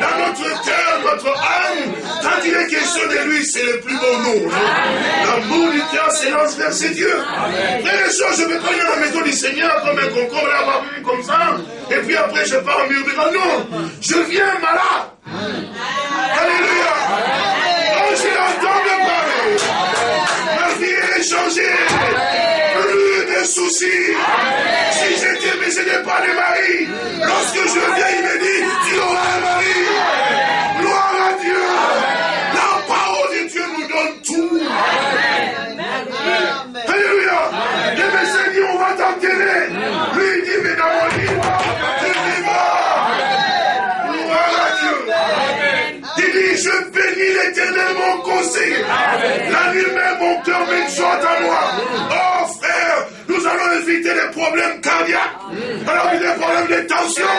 dans notre cœur, notre âme. Quand il est question de lui, c'est le plus beau nom. L'amour du cœur s'élance vers ses dieux. Frères et soeurs, je ne vais pas aller à la maison du Seigneur comme un concombre, là, avoir comme ça, et puis après je pars en murmurant. Non, je viens malade. Alléluia. Quand je l'entends me parler, ma vie est changée. Plus de soucis. Si j'étais, mais je n'ai pas de mari. Lorsque je viens, il me dit, tu auras un mari. Je bénis l'éternel, mon conseiller. La nuit même, mon cœur m'exhorte à moi. Oh, frère, nous allons éviter les problèmes cardiaques. Alors, des problèmes de tension.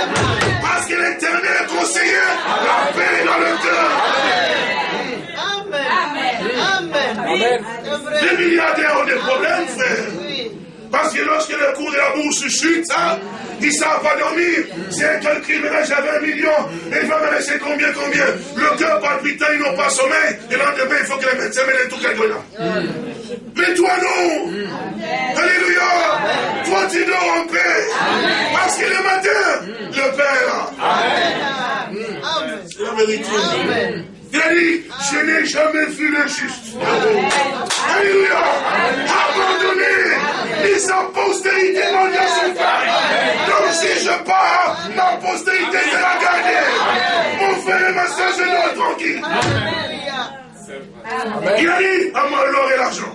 Parce que l'éternel est conseiller. La paix dans le cœur. Amen. Les milliardaires ont des problèmes, frère. Parce que lorsque le cours de la bourse chute, hein, ils savent pas dormir. C'est un là j'avais un million, et il va me laisser combien, combien Le cœur palpitant, ils n'ont pas sommeil, et lendemain, il faut que les médecins les tout quelque là. Mais toi non Alléluia Toi tu dors en paix Parce que le matin, le Père. Amen. vérité. Il dit, je n'ai jamais vu le juste. Alléluia. Abandonné. Les sa postérité dit son frère. Donc si je pars, ma postérité sera gardée. Mon frère et ma soeur, je dois tranquille. Il a dit à moi l'or et l'argent.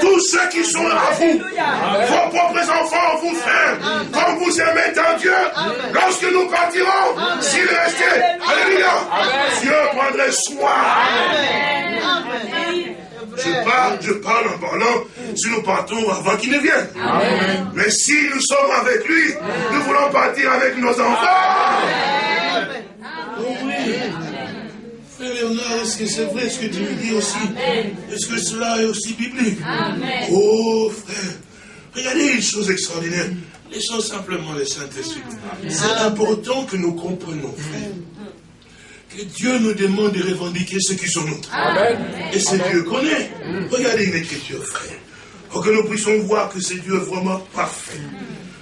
Tous ceux qui sont à vous, vos propres enfants, vous frères, quand vous aimez un Dieu, lorsque nous partirons, s'il restait, Alléluia, Dieu prendrait soin. Je parle, je parle en parlant, si nous partons avant qu'il ne vienne. Mais si nous sommes avec lui, nous voulons partir avec nos enfants. Frère Léonard, est-ce que c'est vrai ce que tu me dis aussi? Est-ce que cela est aussi biblique? Oh frère, regardez une chose extraordinaire. Laissons simplement les Saint-Esprit. C'est important que nous comprenions, frère, que Dieu nous demande de revendiquer ce qui sont nôtres. Et ce Dieu connaît. Regardez une écriture, frère. Pour que nous puissions voir que c'est Dieu vraiment parfait.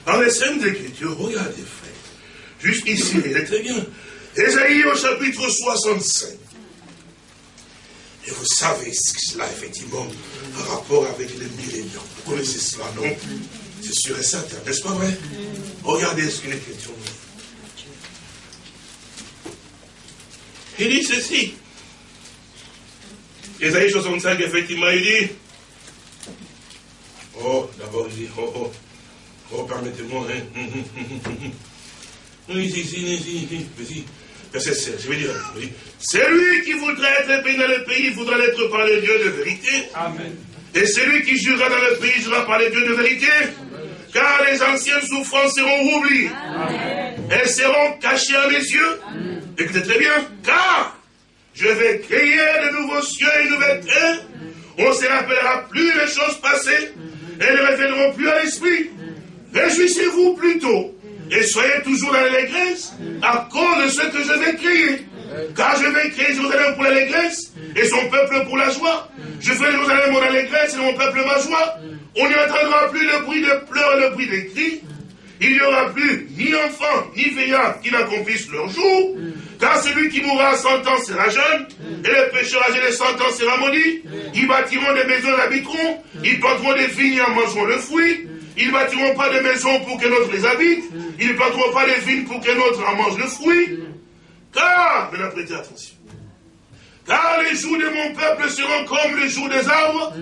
Dans les Saintes Écritures, regardez, frère. Juste ici, il est très bien. Ésaïe au chapitre 65. Et vous savez cela, effectivement, en rapport avec les milléniums. Vous connaissez cela, non? C'est sûr et certain, n'est-ce pas vrai? Regardez ce que l'Écriture dit. Il dit ceci. Ésaïe 65, effectivement, il dit. Oh, d'abord, il dit, oh, oh, oh, permettez-moi, hein. Oui, ici, ici, ici, ici, verset 16, je vais dire, celui qui voudrait être béni dans le pays voudra l'être par les dieux de vérité. Amen. Et celui qui jurera dans le pays jurera par les dieux de vérité. Car les anciennes souffrances seront oubliées. Elles seront cachées à mes yeux. Écoutez très bien. Car je vais créer de nouveaux cieux et une nouvelle terre. On ne se rappellera plus les choses passées. Elles ne reviendront plus à l'esprit. Réjouissez-vous plutôt et soyez toujours dans l'allégresse à cause de ce que je vais créer. Car je vais créer Jérusalem pour l'allégresse et son peuple pour la joie. Je fais Jérusalem mon allégresse et mon peuple ma joie. On n'y entendra plus le bruit de pleurs et le bruit des cris. Il n'y aura plus ni enfant ni veillard qui n'accomplissent leur jour. Car celui qui mourra à 100 ans sera jeune, et le pécheur âgé de 100 ans sera maudit. Ils bâtiront des maisons et habiteront, ils planteront des vignes et en mangeront le fruit. Ils ne bâtiront pas de maisons pour que notre les habite. Ils ne planteront pas des vignes pour que notre en mange le fruit. Car, maintenant prêtez attention. Car les jours de mon peuple seront comme les jours des arbres.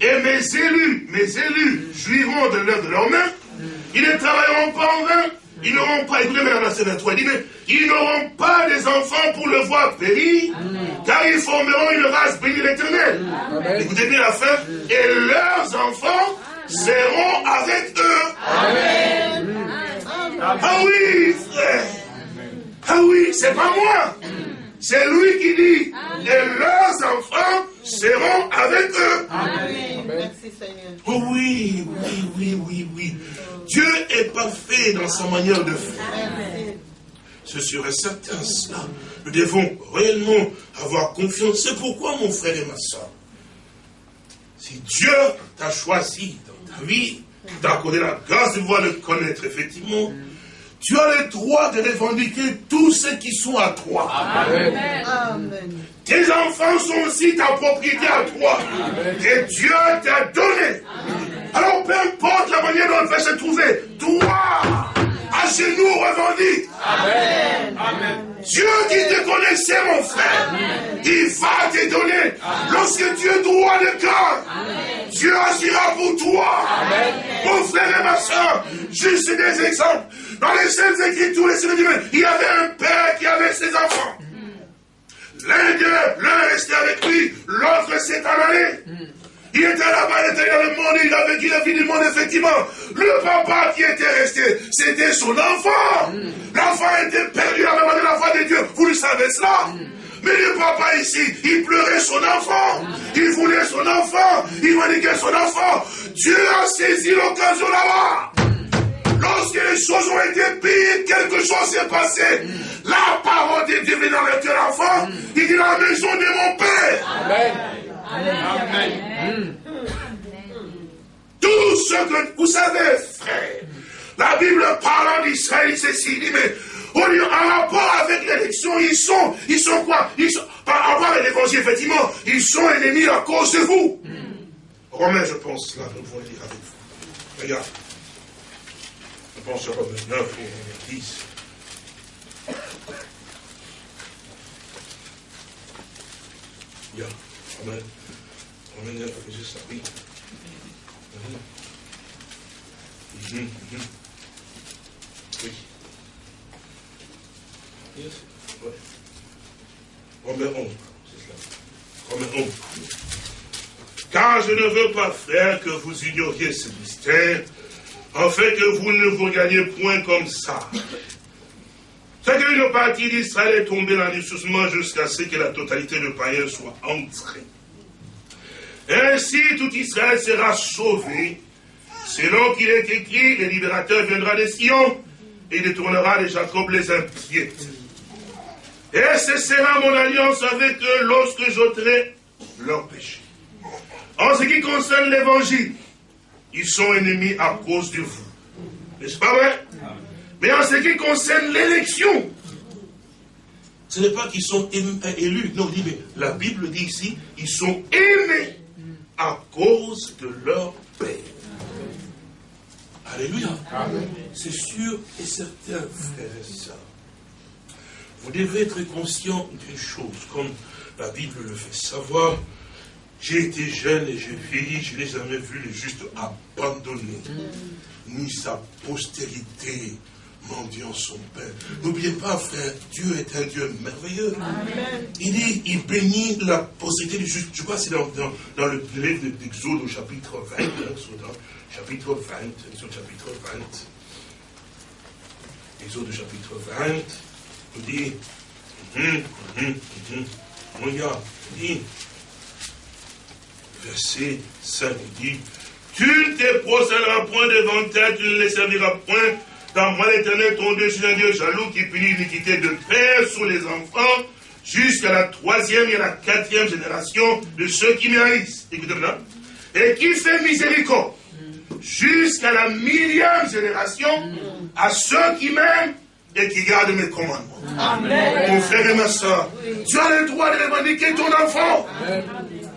Et mes élus, mes élus, jouiront de l'œuvre de leurs mains. Ils ne travailleront pas en vain. Ils n'auront pas, écoutez, mesdames, verset 23, il dit, mais ils n'auront pas des enfants pour le voir périr, car ils formeront une race bénie l'éternel. Écoutez bien la fin. Et leurs enfants seront avec eux. Amen. Ah oui, frère. Ah oui, c'est pas moi. C'est lui qui dit, et leurs enfants seront avec eux. Amen. Merci Seigneur. Oh oui, oui, oui, oui, oui. Dieu est parfait dans sa manière de faire. Sûr et certain cela. Nous devons réellement avoir confiance. C'est pourquoi, mon frère et ma soeur, si Dieu t'a choisi vie, d'accordé la grâce de pouvoir le connaître, effectivement, tu as le droit de revendiquer tous ceux qui sont à toi. Amen. Tes enfants sont aussi ta propriété à toi. Et Dieu t'a donné. Alors peu importe la manière dont elle va se trouver, toi, à genoux revendique. Amen. Amen. Dieu qui te connaissait, mon frère, il va te donner. Lorsque Dieu droit le cœur, Dieu agira pour toi. Mon frère et ma soeur, juste des exemples. Dans les Saintes Écritures, les Saintes il y avait un père qui avait ses enfants. L'un d'eux, l'un restait avec lui, l'autre s'est en allé. Il était là-bas il était dans le monde, il a vécu la vie du monde, effectivement. Le papa qui était resté, c'était son enfant. L'enfant était perdu à la de la foi de Dieu. Vous le savez cela Mais le papa ici, il pleurait son enfant. Il voulait son enfant. Il maniquait son enfant. Dieu a saisi l'occasion là-bas. Lorsque les choses ont été pires, quelque chose s'est passé. La parole de Dieu vient dans l'enfant. Il dit la maison de mon père. Amen. Amen. Tout ce que vous savez, frère, La Bible parlant d'Israël, ceci, il dit, mais en rapport avec l'élection, ils sont, ils sont quoi? Ils sont, Par rapport avec l'évangile, effectivement, ils sont ennemis à cause de vous. Romain, je pense, là, nous le dire avec vous. Regarde. Je pense à Romain 9 ou 10. Yeah. Romain, Romain 9, juste ça, oui. Mm. Oui. Yes. Ouais. Romain 11, c'est cela. Romain 11. Car je ne veux pas, frère, que vous ignoriez ce mystère, afin que vous ne vous gagnez point comme ça. C'est qu'une partie d'Israël est tombée dans l'enrichissement jusqu'à ce que la totalité de païens soit entrée. Ainsi, tout Israël sera sauvé, selon qu'il est écrit, le libérateur viendra des Sion et détournera de Jacob les impies. Et ce sera mon alliance avec eux lorsque j'ôterai leur péché. En ce qui concerne l'évangile, ils sont ennemis à cause de vous. N'est-ce pas vrai? Mais en ce qui concerne l'élection, ce n'est pas qu'ils sont élus. Non, mais la Bible dit ici, ils sont aimés à cause de leur Père. Alléluia. C'est sûr et certain, frères et sœurs. Vous devez être conscient d'une chose, comme la Bible le fait savoir, j'ai été jeune et j'ai vieilli, je n'ai jamais vu le juste abandonné, ni sa postérité mendiant son Père. N'oubliez pas, frère, Dieu est un Dieu merveilleux. Il dit, il bénit la postérité du juste. Je crois que c'est dans, dans, le livre d'Exode au chapitre 20, Exode, chapitre 20, Exode chapitre 20. Exode au chapitre 20, il dit, hum, hum, hum, regarde, il dit, verset 5 dit, tu ne te procéderas point devant elle, tu ne les serviras point, car moi l'éternel, ton Dieu, je suis un Dieu jaloux qui punit l'iniquité de père sur les enfants, jusqu'à la troisième et la quatrième génération de ceux qui méritent. Écoutez maintenant. Et qui fait miséricorde jusqu'à la millième génération à ceux qui m'aiment et qui gardent mes commandements. Amen. Mon frère et ma soeur, tu as le droit de revendiquer ton enfant.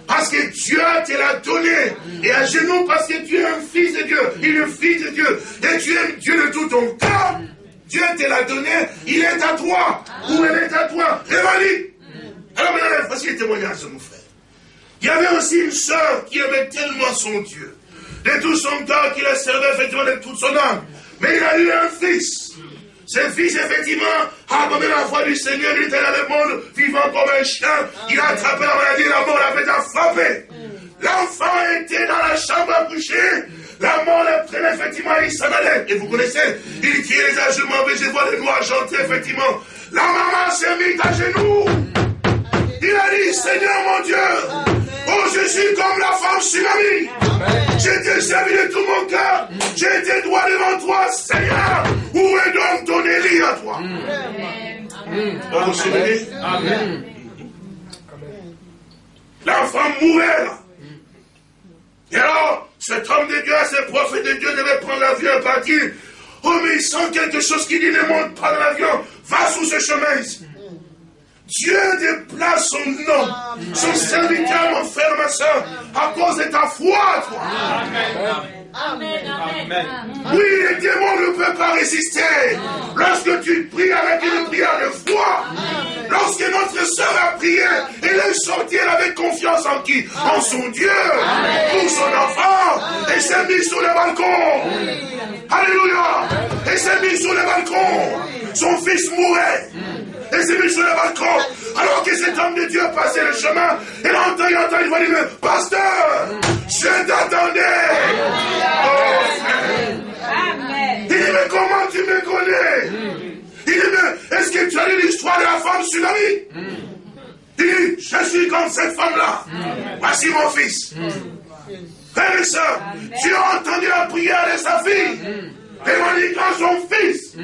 Parce que Dieu te l'a donné. Et à genoux parce que tu es un fils de Dieu. Il est fils de Dieu. Et tu aimes Dieu de tout ton cœur. Dieu te l'a donné. Il est à toi. Ou elle est à toi? Revendique. Alors maintenant, voici le témoignage de mon frère. Il y avait aussi une sœur qui aimait tellement son Dieu. De tout son cœur, qui la servait effectivement de toute son âme. Mais il a eu un fils. Ce fils, effectivement, a abandonné la foi du Seigneur, il était dans le monde, vivant comme un chien. Il a attrapé la maladie, la mort l'avait frappé. L'enfant était dans la chambre à coucher. La mort le prenait, effectivement, il s'en allait. Et vous connaissez, il criait les ajustements, mais je vois les noirs chanter, effectivement. La maman s'est mise à genoux. Il a dit, Seigneur mon Dieu, Oh, je suis comme la femme tsunami. J'ai été servi de tout mon cœur. J'ai été droit devant toi, Seigneur. Où est donc ton Élie à toi? Amen. L'enfant mourait là. Et alors, cet homme de Dieu, ce prophète de Dieu devait prendre l'avion et partir. Oh, mais il sent quelque chose qui dit ne monte pas dans l'avion. Va sous ce chemin ici. Dieu déplace son nom, son serviteur, mon frère, ma soeur, à cause de ta foi, toi. Amen. Amen. Oui, les démons ne peuvent pas résister. Lorsque tu pries avec une prière de foi, lorsque notre soeur a prié, elle est sortie avec confiance en qui? En son Dieu, pour son enfant, et s'est mise sur le balcon. Alléluia. Et s'est mise sur le balcon. Son fils mourait et s'est mis sur le balcon. Alors que cet homme de Dieu passait le chemin, il entend, il entend, il va dire, pasteur, je t'attendais. Il dit, mais comment tu me connais? Il dit, mais est-ce que tu as lu l'histoire de la femme tsunami? Il dit, je suis comme cette femme-là. Voici mon fils. Frère et tu as entendu la prière de sa fille. Et quand son fils.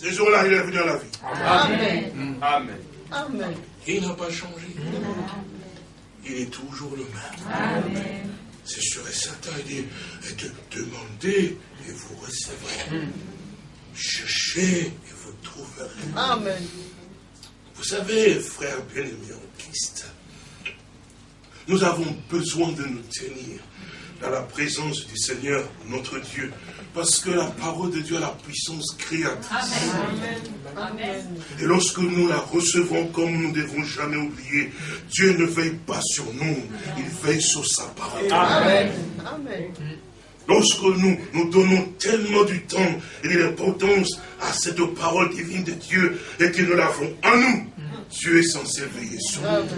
Ce jour-là, il est venu à la vie. Amen. Amen. Amen. Il n'a pas changé. Il est toujours le même. Amen. C'est sûr et certain. Il dit, demandez et vous recevrez. Cherchez et vous trouverez. Amen. Vous savez, frère bien-aimé en Christ, nous avons besoin de nous tenir dans la présence du Seigneur, notre Dieu, parce que la parole de Dieu a la puissance créatrice. Amen. Et lorsque nous la recevons comme nous ne devons jamais oublier, Dieu ne veille pas sur nous, il veille sur sa parole. Amen. Lorsque nous nous donnons tellement du temps et de l'importance à cette parole divine de Dieu et que nous l'avons en nous, Dieu est censé veiller sur nous.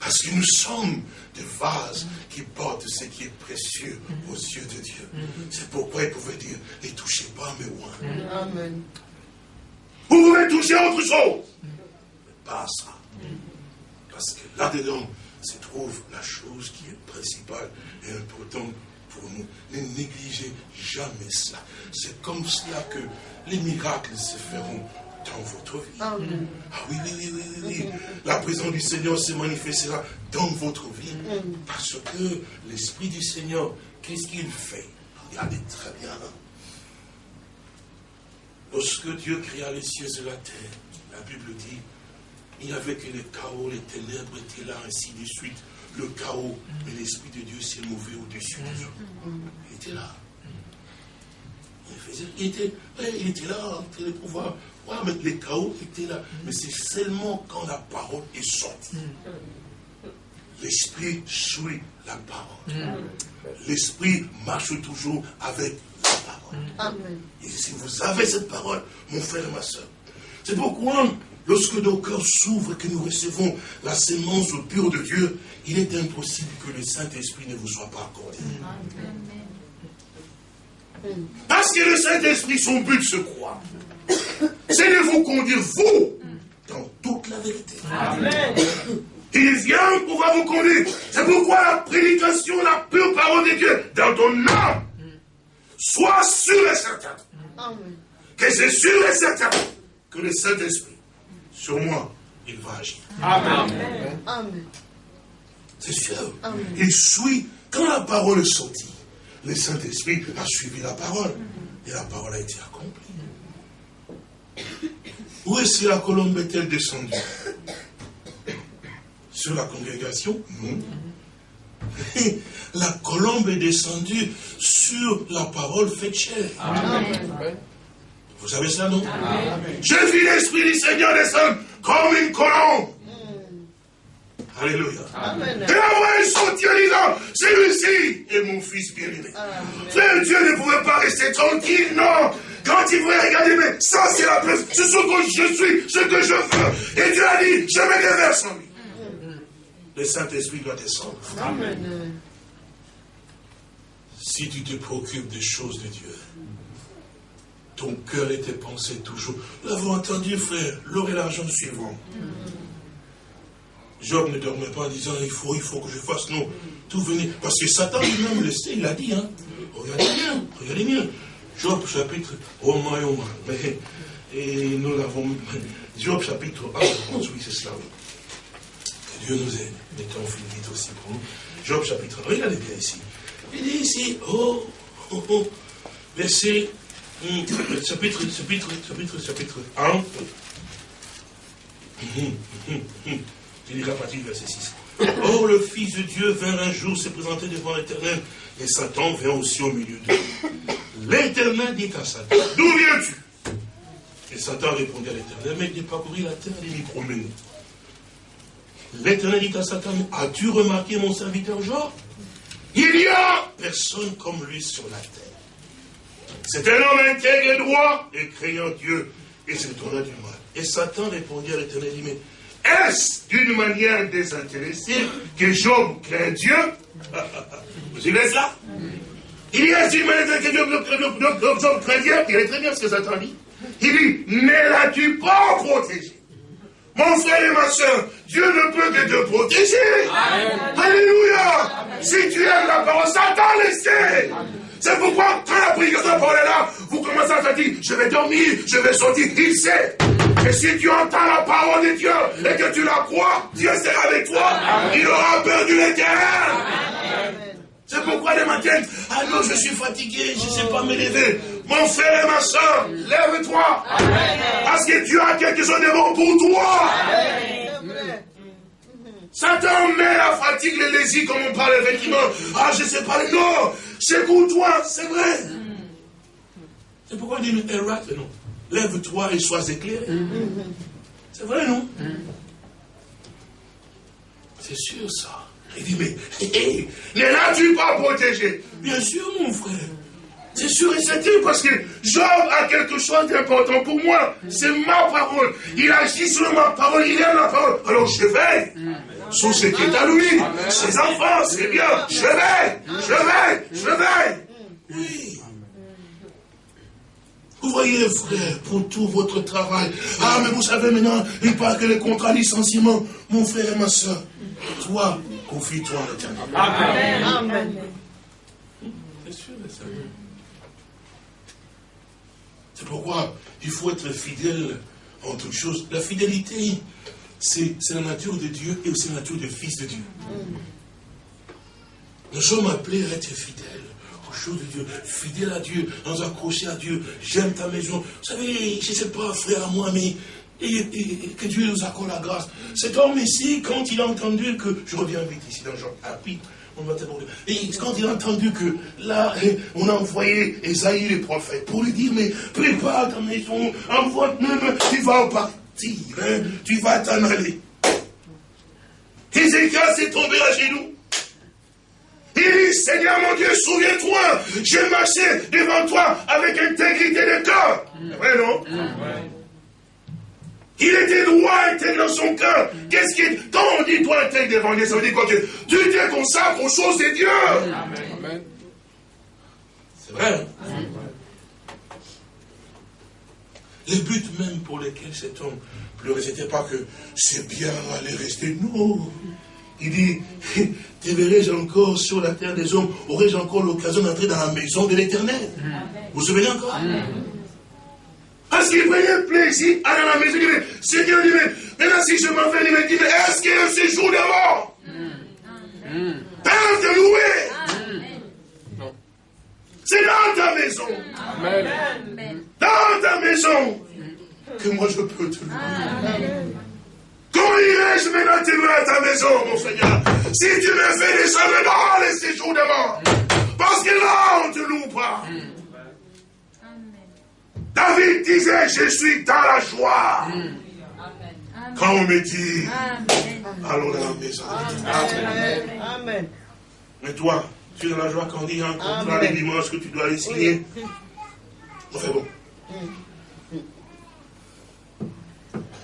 Parce que nous sommes des vases qui portent ce qui est précieux aux yeux de Dieu. C'est pourquoi il pouvait dire, ne touchez pas mes oins. Amen. Vous pouvez toucher autre chose, mais pas ça. Parce que là-dedans se trouve la chose qui est principale et importante pour nous. Ne négligez jamais cela. C'est comme cela que les miracles se feront dans votre vie. Ah oui, oui, oui, oui, oui. La présence du Seigneur se manifestera dans votre vie. Parce que l'Esprit du Seigneur, qu'est-ce qu'il fait? Regardez très bien. Lorsque Dieu créa les cieux et la terre, la Bible dit, il n'y avait que le chaos, les ténèbres étaient là, ainsi de suite. Le chaos, mais l'Esprit de Dieu s'est mouvé au-dessus des hommes. Il était là. Il, était, il était là, en train de pouvoir mais les chaos étaient là. Mais c'est seulement quand la parole est sortie. L'esprit suit la parole. L'esprit marche toujours avec la parole. Et si vous avez cette parole, mon frère et ma soeur, c'est pourquoi lorsque nos cœurs s'ouvrent et que nous recevons la sémence au pur de Dieu, il est impossible que le Saint-Esprit ne vous soit pas accordé. Parce que le Saint-Esprit, son but, se croit c'est de vous conduire, vous, dans toute la vérité. Amen. Il vient pour vous conduire. C'est pourquoi la prédication, la pure parole de Dieu, dans ton âme, soit sûr et certain. Que c'est sûr et certain que le Saint-Esprit, sur moi, il va agir. Amen. Amen. C'est sûr. Il suit. Quand la parole est sortie, le Saint-Esprit a suivi la parole. Et la parole a été accomplie. Où est-ce que la colombe est-elle descendue? Sur la congrégation? Non. La colombe est descendue sur la parole faite chair. Vous savez ça, non? J'ai vu l'Esprit du Seigneur descendre comme une colombe. Alléluia. Et la voix est sortie en disant, celui-ci est mon fils bien-aimé. Frère, Dieu ne pouvait pas rester tranquille, non. Quand il voulait regarder, mais ça c'est la preuve, c'est ce que je suis, ce que je veux. Et Dieu a dit, je me déverse en lui. Le Saint-Esprit doit descendre. Amen. Si tu te préoccupes des choses de Dieu, ton cœur et tes pensées toujours. Nous l'avons entendu, frère, l'or et l'argent suivront. Job ne dormait pas en disant, il faut, il faut que je fasse, non, tout venir. Parce que Satan lui-même le sait, il a dit, hein. Regardez bien, regardez bien. Job chapitre, oh et nous l'avons, Job chapitre 1, oui, c'est cela. Que Dieu nous aide. Mettons vite aussi pour nous. Job chapitre 1, regardez bien ici. Il dit ici, oh, oh, oh, verset, hum, chapitre, chapitre, chapitre, chapitre 1. Hum, hum, Je dirai à partir du verset 6. Or, le Fils de Dieu vint un jour se présenter devant l'Éternel, et Satan vint aussi au milieu d'eux. L'Éternel dit à Satan, d'où viens-tu? Et Satan répondit à l'Éternel, mais il parcourir la terre et m'y promener. L'Éternel dit à Satan, as-tu remarqué mon serviteur Job? Il y a personne comme lui sur la terre. C'est un homme intègre et droit, et craignant Dieu, et c'est tourna du mal. Et Satan répondit à l'Éternel, mais est-ce d'une manière désintéressée que Job craint Dieu? Vous suivez cela? Il y manière que Job craint Dieu Il est très bien ce que Satan dit. Il dit, ne l'as-tu pas protégé mon frère et ma soeur, Dieu ne peut que te protéger. Alléluia. Si tu aimes la parole, Satan le C'est pourquoi, quand la prédication parole est là, vous commencez à se dire, je vais dormir, je vais sortir. Il sait. Et si tu entends la parole de Dieu et que tu la crois, Dieu sera avec toi. Il aura perdu les terrains. C'est pourquoi les matins, ah non, je suis fatigué, je ne sais pas me lever. mon frère et ma soeur, lève-toi. Parce que tu as quelque chose de bon pour toi. Satan met la fatigue, les lésies, comme on parle effectivement. Ah, je sais pas, non, c'est pour toi, c'est vrai. C'est pourquoi il dit, non. Lève-toi et sois éclairé. C'est vrai, non C'est sûr, ça. Il dit, mais, hé, ne l'as-tu pas protégé Bien sûr, mon frère. C'est sûr et certain parce que Job a quelque chose d'important pour moi. C'est ma parole. Il agit sur ma parole, il a la parole. Alors je vais sur ce qui est à lui. Ses enfants, c'est bien. Je vais, je vais, je vais. Oui. Vous voyez, frère, pour tout votre travail. Ah, mais vous savez maintenant, il parle que les contrats licenciement. Mon frère et ma soeur, toi, confie-toi en l'éternel. Amen. Amen. C'est sûr, c'est pourquoi il faut être fidèle en toutes choses. La fidélité, c'est la nature de Dieu et aussi la nature du Fils de Dieu. Nous sommes appelés à être fidèles aux choses de Dieu, fidèles à Dieu, nous accrocher à Dieu. J'aime ta maison. Vous savez, je ne sais pas, frère à moi, mais que Dieu nous accorde la grâce. Cet homme ici, quand il a entendu que, je reviens vite ici dans Jean, ah oui, et quand il a entendu que là, on a envoyé Esaïe le prophète pour lui dire, mais prépare ta maison, envoie même, tu vas partir, hein, tu vas t'en aller. Ézéchiel s'est tombé à genoux. Il dit, Seigneur mon Dieu, souviens-toi, j'ai marché devant toi avec intégrité de. C'est vrai, non? Il était droit, intègre dans son cœur. Qu'est-ce qui est... Quand on dit toi intègre devant Dieu, ça veut dire quoi? Tu te consacres aux choses de Dieu. Amen. C'est vrai. Hein? Le but même pour lequel cet homme pleurait, ce n'était pas que c'est bien aller rester. Non. Il dit, te verrai-je encore sur la terre des hommes, aurais-je encore l'occasion d'entrer dans la maison de l'éternel? Vous vous souvenez encore? Parce qu'il prenait plaisir à la maison. Il dit, Seigneur, dit, mais maintenant si je m'en vais, il me dit, mais est-ce qu'il y a un séjour de mort Père de louer. C'est dans ta maison. Dans ta maison que moi je peux te louer. Comment irai-je maintenant te louer à ta maison, mon Seigneur? Si tu me fais descendre dans les séjours de mort. Parce que là, on ne te loue pas. David disait, je suis dans la joie. Quand on me dit, allons dans la maison. Amen. Mais toi, tu es dans la joie quand on dit un contrat les dimanches que tu dois aller signer. Enfin bon.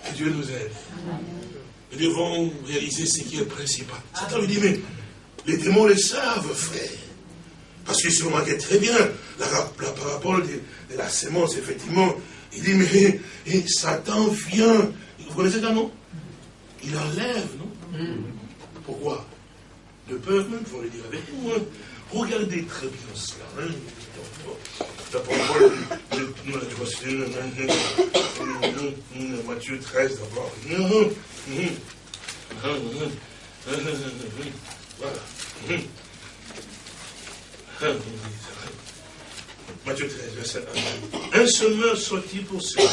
Que Dieu nous aide. Nous devons réaliser ce qui est principal. Satan lui dit, mais les démons le savent, frère. Parce que si vous remarquez très bien la, parabole de, la sémence, effectivement, il dit, mais Satan vient. Vous connaissez ça, non Il enlève, non? Hmm. Pourquoi? De peur, même, il faut le dire avec nous. Hein. Regardez très bien cela. Hein. La parabole de Matthieu 13 d'abord. Voilà. Matthieu 13, verset 1. Un semeur sortit pour cela.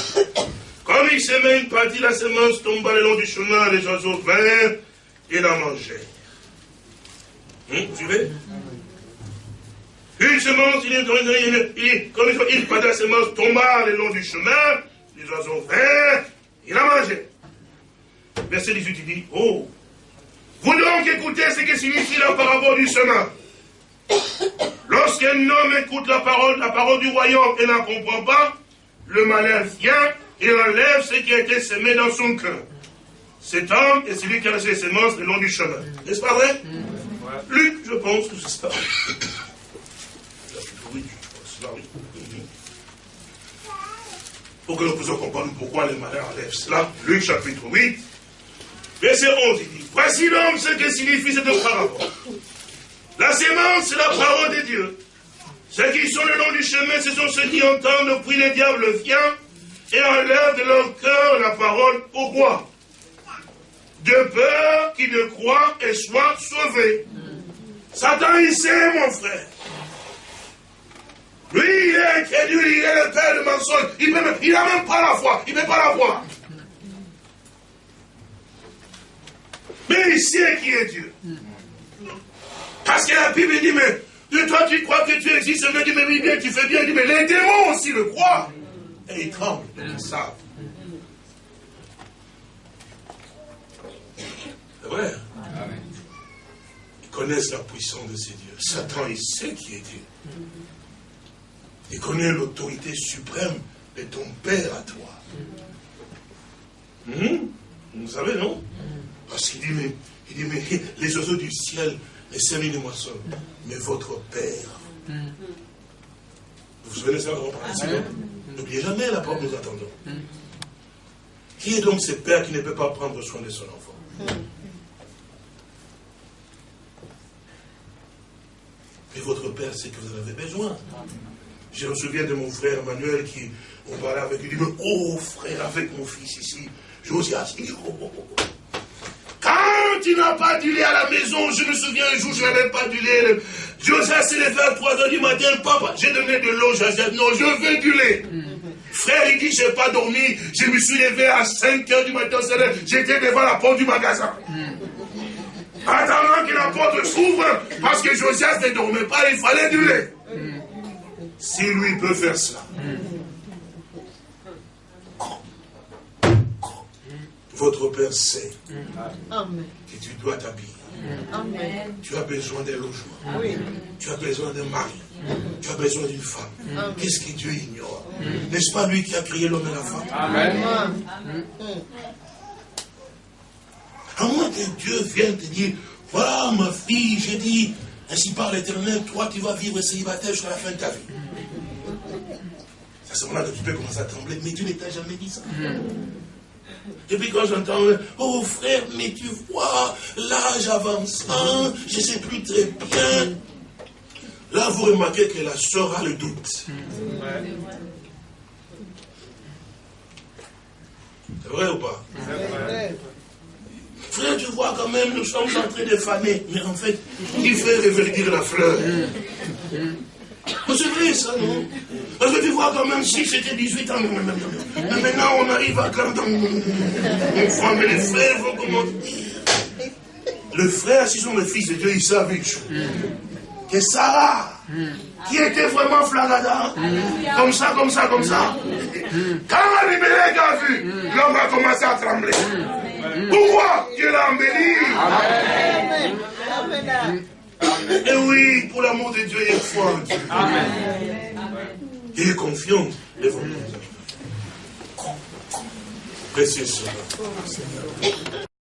Comme il semait une partie, la semence tomba le long du chemin, les oiseaux vinrent et la mangèrent. Hum, vous suivez? Une semence, il, il, il, comme il partit la semence tomba le long du chemin, les oiseaux vinrent et la mangèrent. Verset 18, il dit, oh, vous donc écoutez ce que signifie la parabole du chemin. Lorsqu'un homme écoute la parole, la parole du royaume et n'en comprend pas, le malheur vient et enlève ce qui a été semé dans son cœur. Cet homme est celui qui a laissé ses semences le long du chemin. N'est-ce pas vrai? Luc, je pense que c'est ça. Oui, Pour que nous puissions comprendre pourquoi le malheur enlève cela. Luc chapitre 8, verset 11, il dit, voici l'homme ce que signifie cette parole. La sémence, c'est la parole de Dieu. Ceux qui sont le long du chemin, ce sont ceux qui entendent, puis le diable vient et enlève de leur cœur la parole au roi. De peur qu'ils ne croient et soient sauvés. Satan, il sait, mon frère. Lui, il est incrédule, il est le père de mensonge. Il n'a même, même pas la foi. Il ne peut pas la voir. Mais il sait qui est Dieu. Parce que la Bible dit, mais de toi tu crois que tu existes, mais dit, mais oui, bien, tu fais bien. Il dit, mais les démons aussi le croient. Et ils tremblent, ils savent. C'est vrai. Ils connaissent la puissance de ces dieux. Satan, il sait qui est Dieu. Il connaît l'autorité suprême de ton Père à toi. Hmm? Vous savez, non? Parce qu'il dit, mais, il dit, mais les oiseaux du ciel, les semis de moisson, mais votre Père. Vous vous souvenez ça, on N'oubliez jamais la porte que nous attendons. Qui est donc ce Père qui ne peut pas prendre soin de son enfant? Et votre Père c'est que vous en avez besoin. Je me souviens de mon frère Emmanuel qui, on parlait avec lui, il dit, mais oh frère, avec mon fils ici, Josias, il dit, oh, oh, oh. Tu n'as pas du lait à la maison, je me souviens un jour, je n'avais pas du lait. Josias s'est levé à 3 h du matin, papa, j'ai donné de l'eau, Josias, non, je veux du lait. Frère, il dit, je n'ai pas dormi, je me suis levé à 5 h du matin, j'étais devant la porte du magasin. Attendant que la porte s'ouvre, parce que Josias ne dormait pas, il fallait du lait. Si lui peut faire cela, votre Père sait que tu dois t'habiller. Tu as besoin d'un logement. Tu as besoin d'un mari. Tu as besoin d'une femme. Qu'est-ce que Dieu ignore? N'est-ce pas lui qui a créé l'homme et la femme? Amen. À moins que Dieu vienne te dire, voilà ma fille, j'ai dit, ainsi par l'éternel, toi tu vas vivre célibataire jusqu'à la fin de ta vie. C'est à ce moment-là que tu peux commencer à trembler, mais Dieu ne t'a jamais dit ça. Et puis quand j'entends, oh frère, mais tu vois, l'âge avançant, je ne sais plus très bien. Là, vous remarquez que la soeur a le doute. C'est vrai ou pas? Frère, tu vois quand même, nous sommes en train de faner. Mais en fait, il fait reverdir la fleur. C'est vrai ça, non Parce que tu vois quand même, si c'était 18 ans, mais maintenant on arrive à 40 ans. On voit, mais les frères vont comment Le frère, s'ils sont les fils de Dieu, ils savent une. Que Sarah, qui était vraiment flagada, comme ça, comme ça, comme ça, quand Abimelech a vu, l'homme a commencé à trembler. Pourquoi Dieu l'a embelli Amen. Et oui, pour l'amour de Dieu, il y a foi en Dieu. Amen. Il est confiant devant nous. Précieux